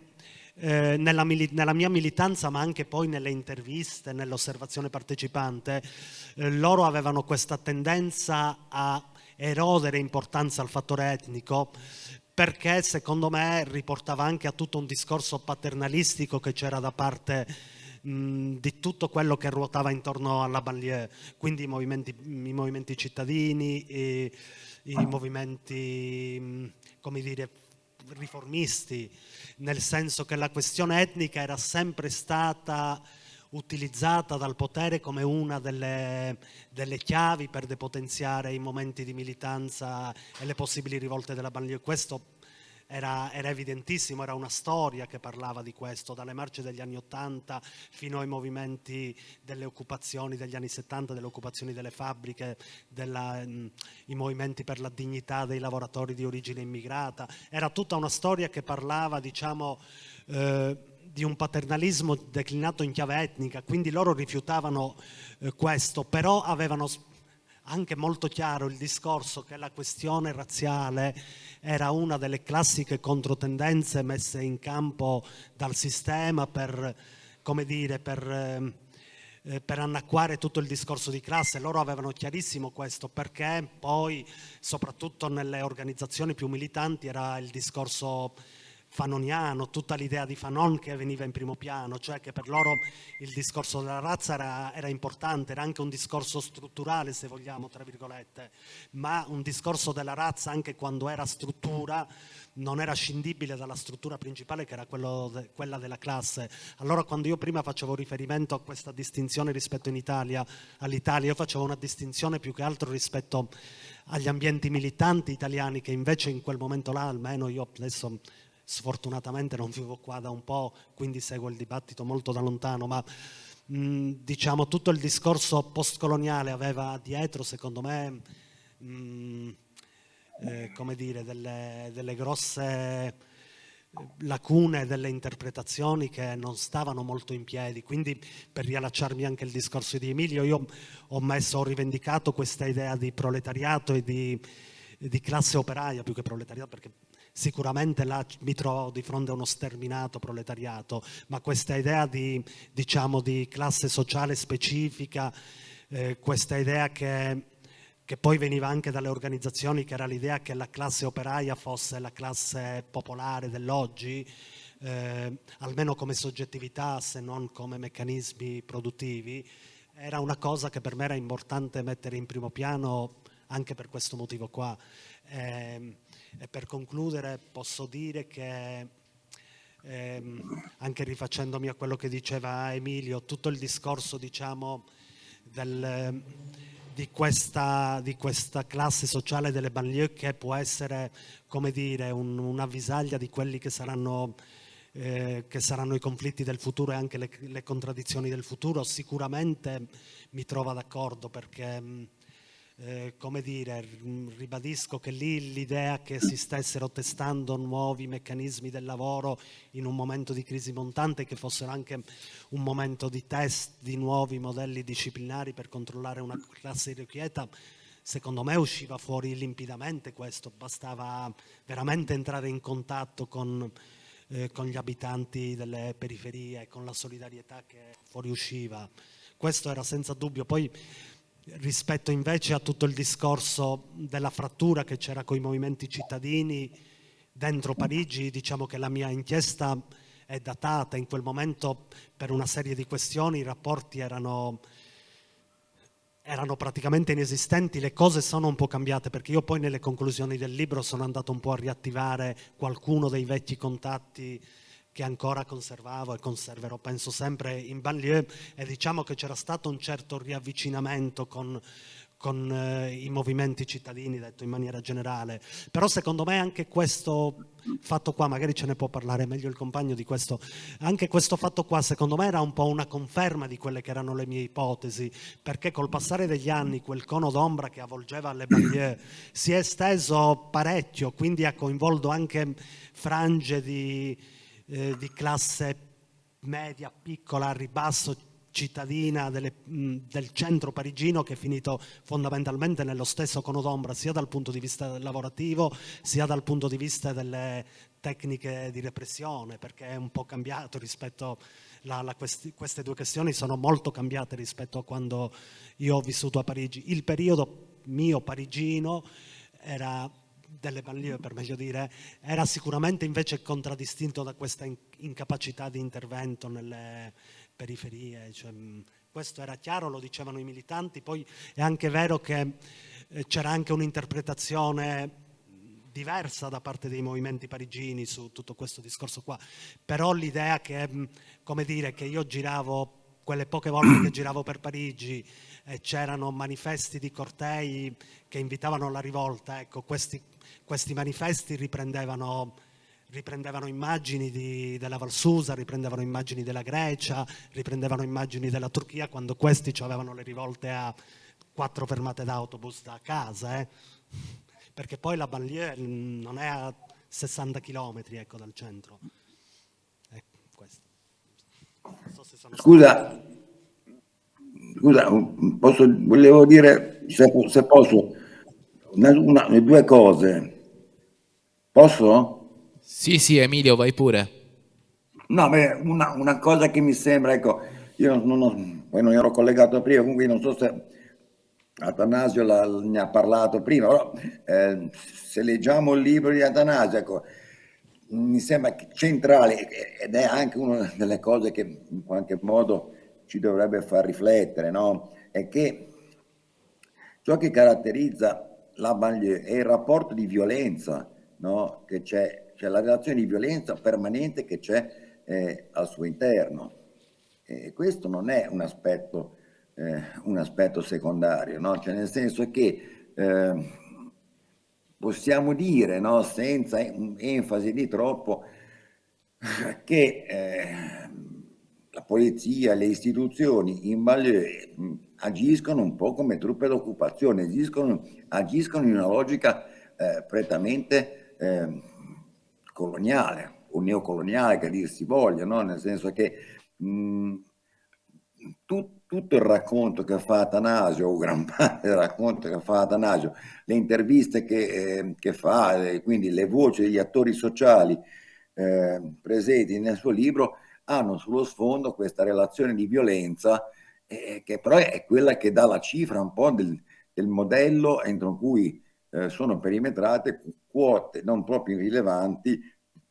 Speaker 3: eh, nella, nella, mia militanza ma anche poi nelle interviste, nell'osservazione partecipante, eh, loro avevano questa tendenza a erodere importanza al fattore etnico perché secondo me riportava anche a tutto un discorso paternalistico che c'era da parte di tutto quello che ruotava intorno alla banlieue, quindi i movimenti, i movimenti cittadini, i, i movimenti, come dire, riformisti, nel senso che la questione etnica era sempre stata utilizzata dal potere come una delle, delle, chiavi per depotenziare i momenti di militanza e le possibili rivolte della banlieue. Questo era, era, evidentissimo, era una storia che parlava di questo, dalle marce degli anni Ottanta fino ai movimenti delle occupazioni degli anni 70, delle occupazioni delle fabbriche, della, mh, i movimenti per la dignità dei lavoratori di origine immigrata. Era tutta una storia che parlava, diciamo, eh, di un paternalismo declinato in chiave etnica, quindi loro rifiutavano eh, questo, però avevano anche molto chiaro il discorso che la questione razziale era una delle classiche controtendenze messe in campo dal sistema per, come dire, per, eh, per annacquare tutto il discorso di classe. Loro avevano chiarissimo questo perché poi, soprattutto nelle organizzazioni più militanti, era il discorso fanoniano, tutta l'idea di Fanon che veniva in primo piano, cioè che per loro il discorso della razza era, era, importante, era anche un discorso strutturale se vogliamo, tra virgolette, ma un discorso della razza anche quando era struttura non era scindibile dalla struttura principale che era de, quella della classe. Allora quando io prima facevo riferimento a questa distinzione rispetto all'Italia, io facevo una distinzione più che altro rispetto agli ambienti militanti italiani che invece in quel momento là, almeno io adesso sfortunatamente non vivo qua da un po', quindi seguo il dibattito molto da lontano, ma mh, diciamo tutto il discorso postcoloniale aveva dietro, secondo me, mh, eh, come dire, delle, delle grosse lacune delle interpretazioni che non stavano molto in piedi, quindi per riallacciarmi anche al discorso di Emilio, io ho messo, ho rivendicato questa idea di proletariato e di, di classe operaia più che proletariato, perché sicuramente là mi trovo di fronte a uno sterminato proletariato, ma questa idea di, diciamo, di classe sociale specifica, eh, questa idea che, che poi veniva anche dalle organizzazioni, che era l'idea che la classe operaia fosse la classe popolare dell'oggi, eh, almeno come soggettività se non come meccanismi produttivi, era una cosa che per me era importante mettere in primo piano anche per questo motivo qua. Eh, e per concludere posso dire che, ehm, anche rifacendomi a quello che diceva Emilio, tutto il discorso diciamo, del, di, questa, di, questa, classe sociale delle banlieue che può essere come dire, un, una visaglia di quelli che saranno, eh, che saranno i conflitti del futuro e anche le, le contraddizioni del futuro, sicuramente mi trova d'accordo perché eh, come dire, ribadisco che lì l'idea che si stessero testando nuovi meccanismi del lavoro in un momento di crisi montante, che fossero anche un momento di test di nuovi modelli disciplinari per controllare una classe irrequieta, secondo me usciva fuori limpidamente questo, bastava veramente entrare in contatto con, eh, con gli abitanti delle periferie, con la solidarietà che fuoriusciva. Questo era senza dubbio. Poi rispetto invece a tutto il discorso della frattura che c'era con i movimenti cittadini dentro Parigi, diciamo che la mia inchiesta è datata, in quel momento per una serie di questioni i rapporti erano erano praticamente inesistenti, le cose sono un po' cambiate perché io poi nelle conclusioni del libro sono andato un po' a riattivare qualcuno dei vecchi contatti che ancora conservavo e conserverò, penso sempre in banlieue e diciamo che c'era stato un certo riavvicinamento con con eh, i movimenti cittadini, detto in maniera generale. Però secondo me anche questo fatto qua, magari ce ne può parlare meglio il compagno di questo, anche questo fatto qua secondo me era un po' una conferma di quelle che erano le mie ipotesi, perché col passare degli anni quel cono d'ombra che avvolgeva le banlieue si è esteso parecchio, quindi ha coinvolto anche frange di, eh, di classe media, piccola, a ribasso, cittadina delle, del centro parigino che è finito fondamentalmente nello stesso cono d'ombra sia dal punto di vista lavorativo sia dal punto di vista delle tecniche di repressione perché è un po' cambiato rispetto la questi, queste due questioni sono molto cambiate rispetto a quando io ho vissuto a Parigi. Il periodo mio parigino era delle banlieue per meglio dire, era sicuramente invece contraddistinto da questa incapacità di intervento nelle, periferie. Cioè, questo era chiaro, lo dicevano i militanti, poi è anche vero che eh, c'era anche un'interpretazione diversa da parte dei movimenti parigini su tutto questo discorso qua, però l'idea che, come dire, che io giravo quelle poche volte che giravo per Parigi c'erano manifesti di cortei che invitavano alla rivolta, ecco, questi, questi manifesti riprendevano riprendevano immagini di, della Valsusa, riprendevano immagini della Grecia, riprendevano immagini della Turchia quando questi avevano le rivolte a quattro fermate d'autobus da casa, eh? perché poi la banlieue non è a 60 km ecco, dal centro. Ecco,
Speaker 6: scusa, scusa posso, volevo dire, se, se posso, una, una, due cose. Posso?
Speaker 2: Sì, sì, Emilio, vai pure.
Speaker 6: No, beh, una, una, cosa che mi sembra, ecco, io non, non, poi non ero collegato prima, quindi non so se Atanasio la, ne ha parlato prima, però eh, se leggiamo il libro di Atanasio, ecco, mi sembra centrale ed è anche una delle cose che in qualche modo ci dovrebbe far riflettere, no? È che ciò che caratterizza la banlieue è il rapporto di violenza no? che c'è cioè la relazione di violenza permanente che c'è eh, al suo interno. E questo non è un aspetto, eh, un aspetto secondario, no? cioè nel senso che eh, possiamo dire, no, senza enfasi di troppo, che eh, la polizia, le istituzioni in banlieue agiscono un po' come truppe d'occupazione, agiscono, agiscono in una logica eh, prettamente eh, coloniale o neocoloniale che dir si voglia, no? nel senso che mh, tu, tutto il racconto che fa Atanasio, o gran parte del racconto che fa Atanasio, le interviste che, eh, che fa, eh, quindi le voci degli attori sociali eh, presenti nel suo libro, hanno sullo sfondo questa relazione di violenza eh, che però è quella che dà la cifra un po' del, del modello entro cui eh, sono perimetrate quote non proprio irrilevanti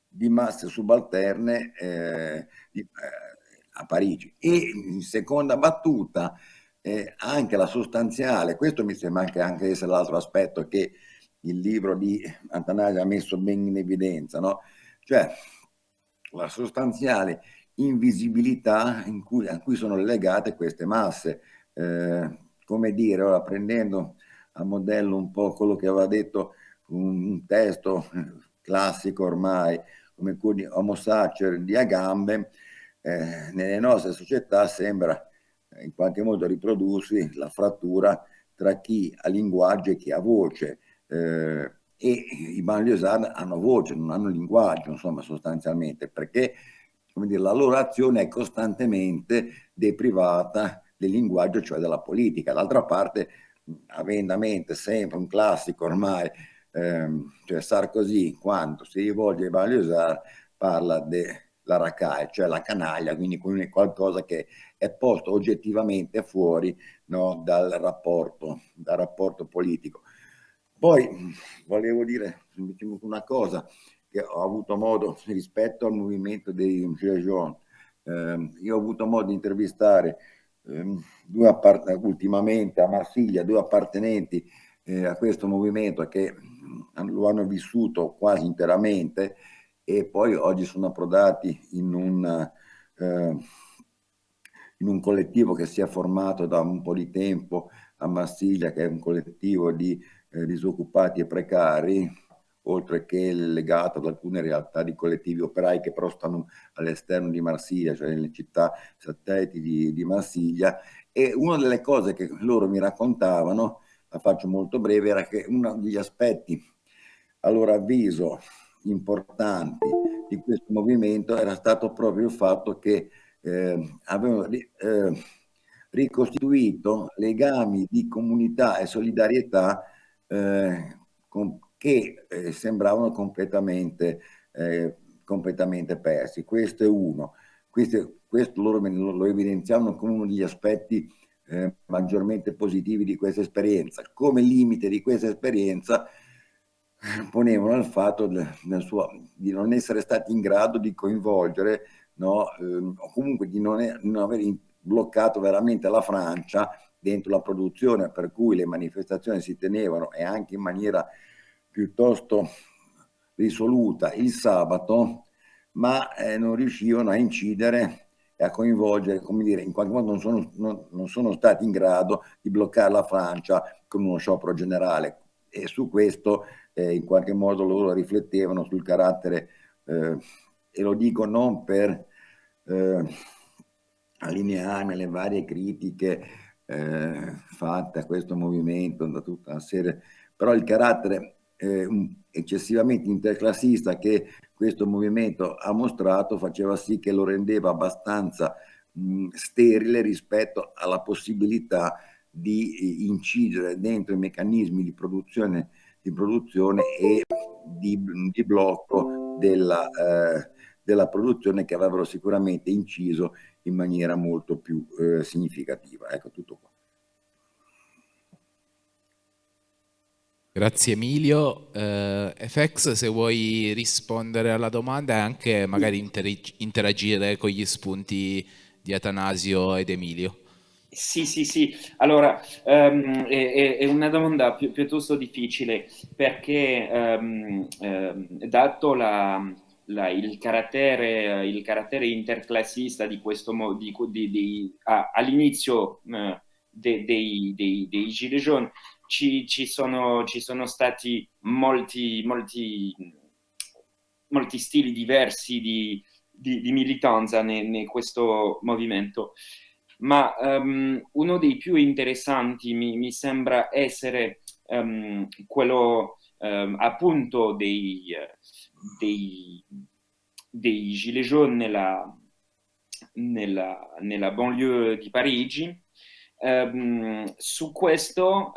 Speaker 6: di masse subalterne eh, di, eh, a Parigi. E in seconda battuta eh, anche la sostanziale, questo mi sembra anche, anche essere l'altro aspetto che il libro di Antanasi ha messo ben in evidenza, no? cioè la sostanziale invisibilità in cui, a cui sono legate queste masse. Eh, come dire, ora prendendo a modello un po' quello che aveva detto un, un testo classico ormai, come quello di Homo Sacer di Agamben, eh, nelle nostre società sembra in qualche modo riprodursi la frattura tra chi ha linguaggio e chi ha voce. Eh, e i banlieusard hanno voce, non hanno linguaggio, insomma, sostanzialmente, perché dire, la loro azione è costantemente deprivata del linguaggio, cioè della politica. D'altra parte, avendo a mente sempre un classico ormai, ehm, cioè Sarkozy, quando si rivolge ai Baliosar, parla della racaille, cioè la canaglia, quindi qualcosa che è posto oggettivamente fuori no, dal, rapporto, dal rapporto politico. Poi volevo dire una cosa che ho avuto modo rispetto al movimento dei Gilets jaunes. Eh, io ho avuto modo di intervistare eh, due ultimamente a Marsiglia due appartenenti eh, a questo movimento che lo hanno vissuto quasi interamente e poi oggi sono approdati in un, eh, in un collettivo che si è formato da un po' di tempo a Marsiglia, che è un collettivo di eh, disoccupati e precari, oltre che legato ad alcune realtà di collettivi operai che però stanno all'esterno di Marsiglia, cioè nelle città satelliti di, di Marsiglia. E una delle cose che loro mi raccontavano, la faccio molto breve, era che uno degli aspetti, a loro avviso, importanti di questo movimento era stato proprio il fatto che eh, avevano eh, ricostituito legami di comunità e solidarietà eh, con, che eh, sembravano completamente, eh, completamente, persi. Questo è uno. Questo, questo loro lo, evidenziavano come uno degli aspetti eh, maggiormente positivi di questa esperienza. Come limite di questa esperienza ponevano il fatto suo, di non essere stati in grado di coinvolgere no, ehm, o comunque di non, è, non aver bloccato veramente la Francia dentro la produzione per cui le manifestazioni si tenevano e anche in maniera piuttosto risoluta il sabato, ma eh, non riuscivano a incidere e a coinvolgere, come dire, in qualche modo non sono, non, non sono stati in grado di bloccare la Francia con uno sciopero generale. E su questo eh, in qualche modo loro riflettevano sul carattere, eh, e lo dico non per eh, allinearmi alle varie critiche eh, fatte a questo movimento da tutta una serie, però il carattere eh, eccessivamente interclassista che questo movimento ha mostrato faceva sì che lo rendeva abbastanza mh, sterile rispetto alla possibilità di incidere dentro i meccanismi di produzione di produzione e di, di blocco della, eh, della, produzione che avrebbero sicuramente inciso in maniera molto più eh, significativa. Ecco tutto qua.
Speaker 2: Grazie Emilio. Eh, FX, se vuoi rispondere alla domanda e anche magari interagire con gli spunti di Atanasio ed Emilio.
Speaker 5: Sì, sì, sì. Allora, um, è, è, una domanda pi piuttosto difficile perché um, um, dato la, la, il, carattere, il, carattere, interclassista di questo di, all'inizio uh, de, dei, dei, dei Gilets jaunes ci, ci, sono, ci sono stati molti, molti, molti stili diversi di, di militanza in questo movimento ma um, uno dei più interessanti mi, mi sembra essere um, quello um, appunto dei, dei, dei Gilets jaunes nella, nella, nella banlieue di Parigi. Su questo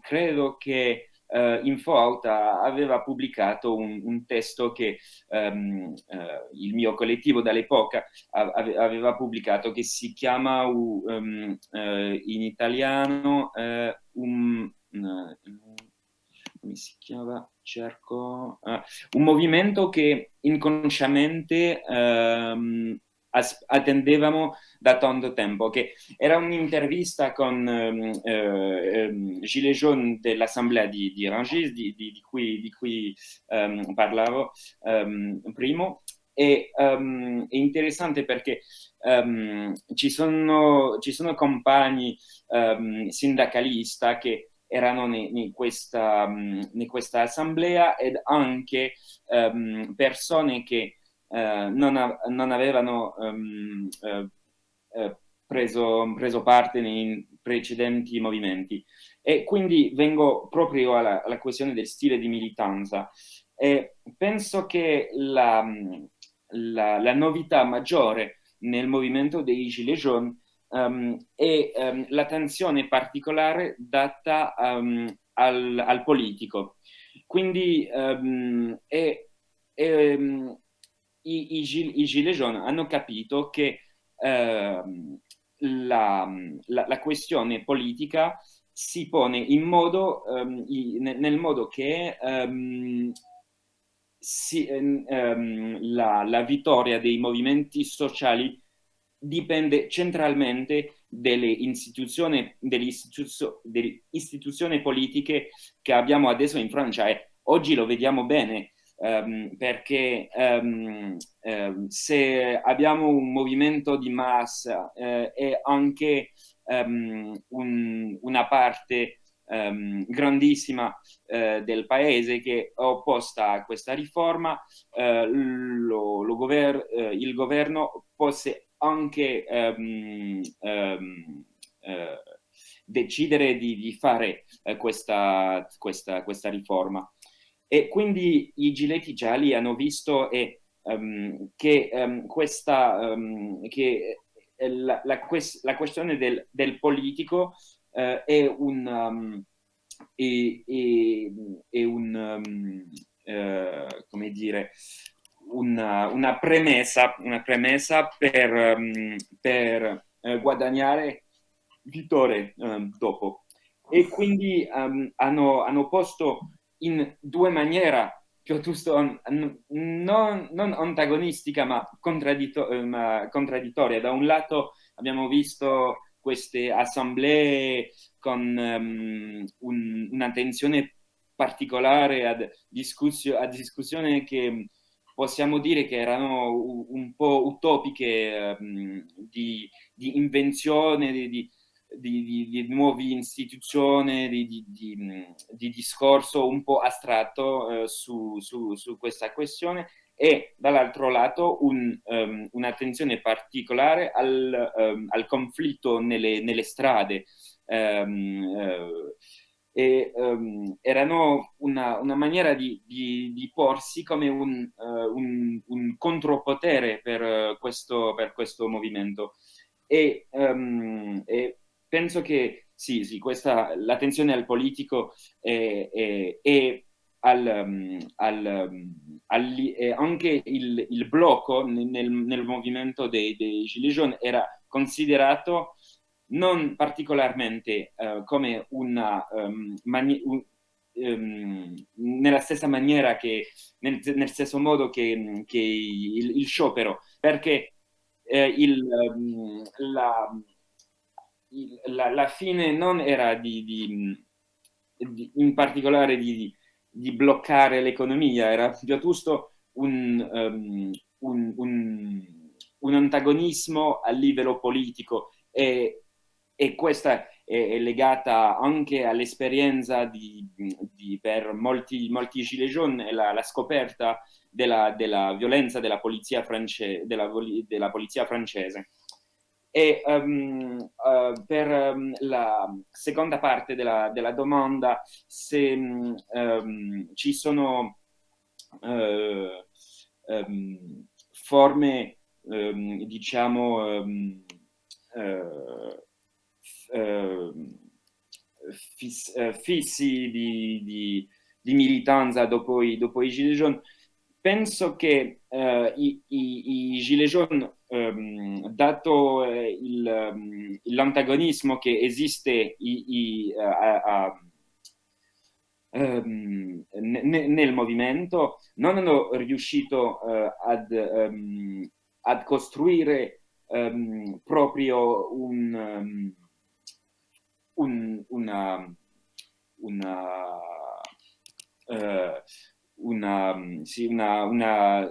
Speaker 5: credo che uh, Infoaut aveva pubblicato un, un testo che um, uh, il mio collettivo dall'epoca aveva pubblicato che si chiama um, uh, in italiano un, come si chiama? Cerco un movimento che inconsciamente um, attendevamo da tanto tempo, che era un'intervista con ehm, eh, Gilles Jaune dell'assemblea di, di Rangis, di, di, di, cui, di cui um, parlavo um, prima, e um, è interessante perché um, ci, sono, ci sono compagni um, sindacalisti che erano in questa, questa, assemblea ed anche persone che eh, non, a, non, avevano um, eh, preso, preso, parte nei precedenti movimenti. E quindi vengo proprio alla, alla questione del stile di militanza. E penso che la, la, la novità maggiore nel movimento dei Gilets jaunes um, e um, l'attenzione particolare data um, al, al, politico. Quindi e, e, i, i, i, Gilets jaunes hanno capito che uh, la, la, la, questione politica si pone in modo, nel modo che si, la, la vittoria dei movimenti sociali dipende centralmente delle istituzioni, delle, istituzio, delle istituzioni politiche che abbiamo adesso in Francia. E oggi lo vediamo bene um, perché um, um, se abbiamo un movimento di massa uh, e anche un, una parte grandissima uh, del paese che è opposta a questa riforma, uh, lo, lo gover il governo posse anche decidere di, di fare questa, questa, questa, riforma. E quindi i giletti gialli hanno visto e, um, che, questa, che la, la, quest la, questione del, del politico uh, è un... È, è, è un come dire, una, una, premessa, una premessa per, um, per uh, guadagnare vittorie um, dopo. E quindi um, hanno, hanno, posto in due maniere piuttosto non, non antagonistica ma, contradditto ma contraddittoria. Da un lato abbiamo visto queste assemblee con um, un, un'attenzione particolare a, discussio, a discussione che possiamo dire che erano un po' utopiche um, di, di, invenzione, di, di, di nuove istituzioni, di, discorso un po' astratto uh, su, su, su, questa questione e dall'altro lato un, um, un'attenzione particolare al, um, al conflitto nelle, nelle strade. Uh, e um, erano una, una maniera di, di, di, porsi come un, uh, un, un contropotere per, uh, questo, per, questo, movimento. E, um, e penso che sì, sì l'attenzione al politico è, è, è al, um, al, al, anche il, il blocco nel, nel, movimento dei, dei Gilets jaunes era considerato non particolarmente uh, come una um, un, um, nella stessa maniera che nel, nel stesso modo che, che il, il, sciopero perché eh, il, um, la, la, la, fine non era di, di, di in particolare di, di bloccare l'economia era piuttosto un, um, un, un, un antagonismo a livello politico e e questa è, è legata anche all'esperienza per molti, molti gilet jaunes la, la scoperta della, della, violenza della polizia, france, della, della polizia francese. E um, uh, per um, la seconda parte della, della domanda, se um, ci sono uh, forme, diciamo, uh, Ehm, fiss, eh, fissi di, di, di, militanza dopo i, dopo i Gilets jaunes, penso che i, i, i, Gilets jaunes, um, dato eh, um, l'antagonismo che esiste i, a, a, um, nel movimento, non hanno riuscito uh, ad, ad, costruire proprio un un, una, una, uh, una, sì, una, una,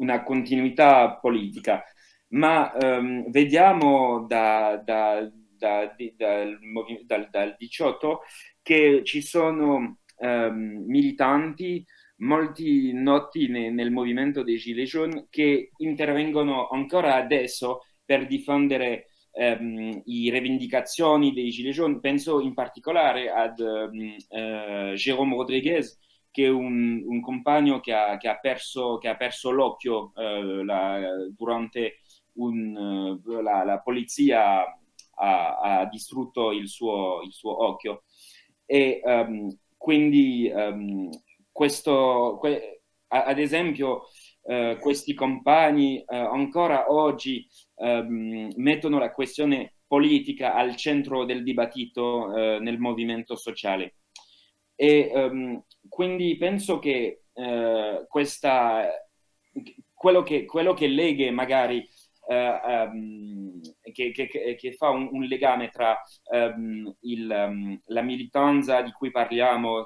Speaker 5: una, continuità politica, ma um, vediamo da, da, da, dal, dal, dal 18 che ci sono um, militanti molti noti ne, nel movimento dei Gilets jaunes che intervengono ancora adesso per difendere ehm, i rivendicazioni dei Gilets jaunes, penso in particolare ad ehm, eh, Jérôme Rodriguez, che un, un compagno che ha, che ha perso, perso l'occhio eh, durante un, la, la, polizia ha, ha, distrutto il suo, il suo occhio. E um, quindi um, questo, que, ad esempio, uh, questi compagni uh, ancora oggi um, mettono la questione politica al centro del dibattito uh, nel movimento sociale. E quindi penso che questa, quello, che, quello che leghe magari Um, che, che, che, fa un, un legame tra um, il, um, la militanza di cui parliamo,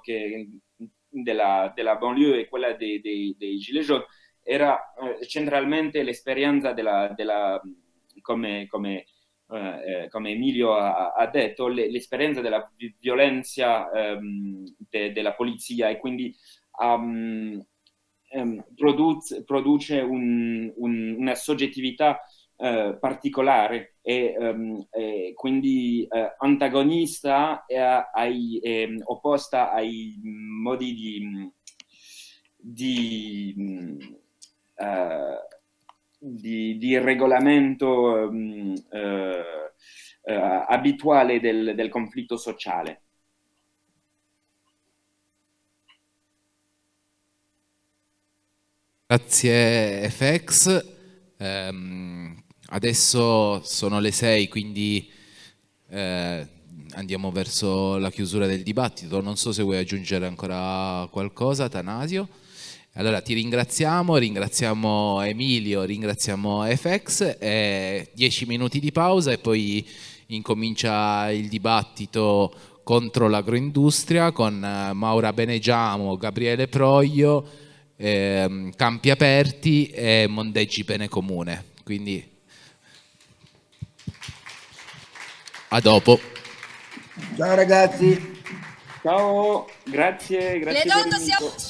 Speaker 5: della, della banlieue e quella dei, dei, dei Gilets jaunes, era uh, centralmente l'esperienza della, della, come, come, eh, come, Emilio ha, ha detto, l'esperienza della violenza de, della polizia e quindi um, um, produce, produce un, un, una soggettività uh, particolare e, um, e quindi uh, antagonista e ai, e, opposta ai modi di, di, uh, di, di regolamento um, abituale del, del conflitto sociale.
Speaker 2: Grazie FX. Um, adesso sono le 6, quindi eh, andiamo verso la chiusura del dibattito. Non so se vuoi aggiungere ancora qualcosa, Tanasio. Allora ti ringraziamo, ringraziamo Emilio, ringraziamo FX, eh, 10 minuti di pausa e poi incomincia il dibattito contro l'agroindustria con eh, Maura Benegiamo, Gabriele Proglio, eh, campi aperti e mondeggi bene comune. Quindi a dopo.
Speaker 6: Ciao ragazzi.
Speaker 5: Ciao, grazie, grazie.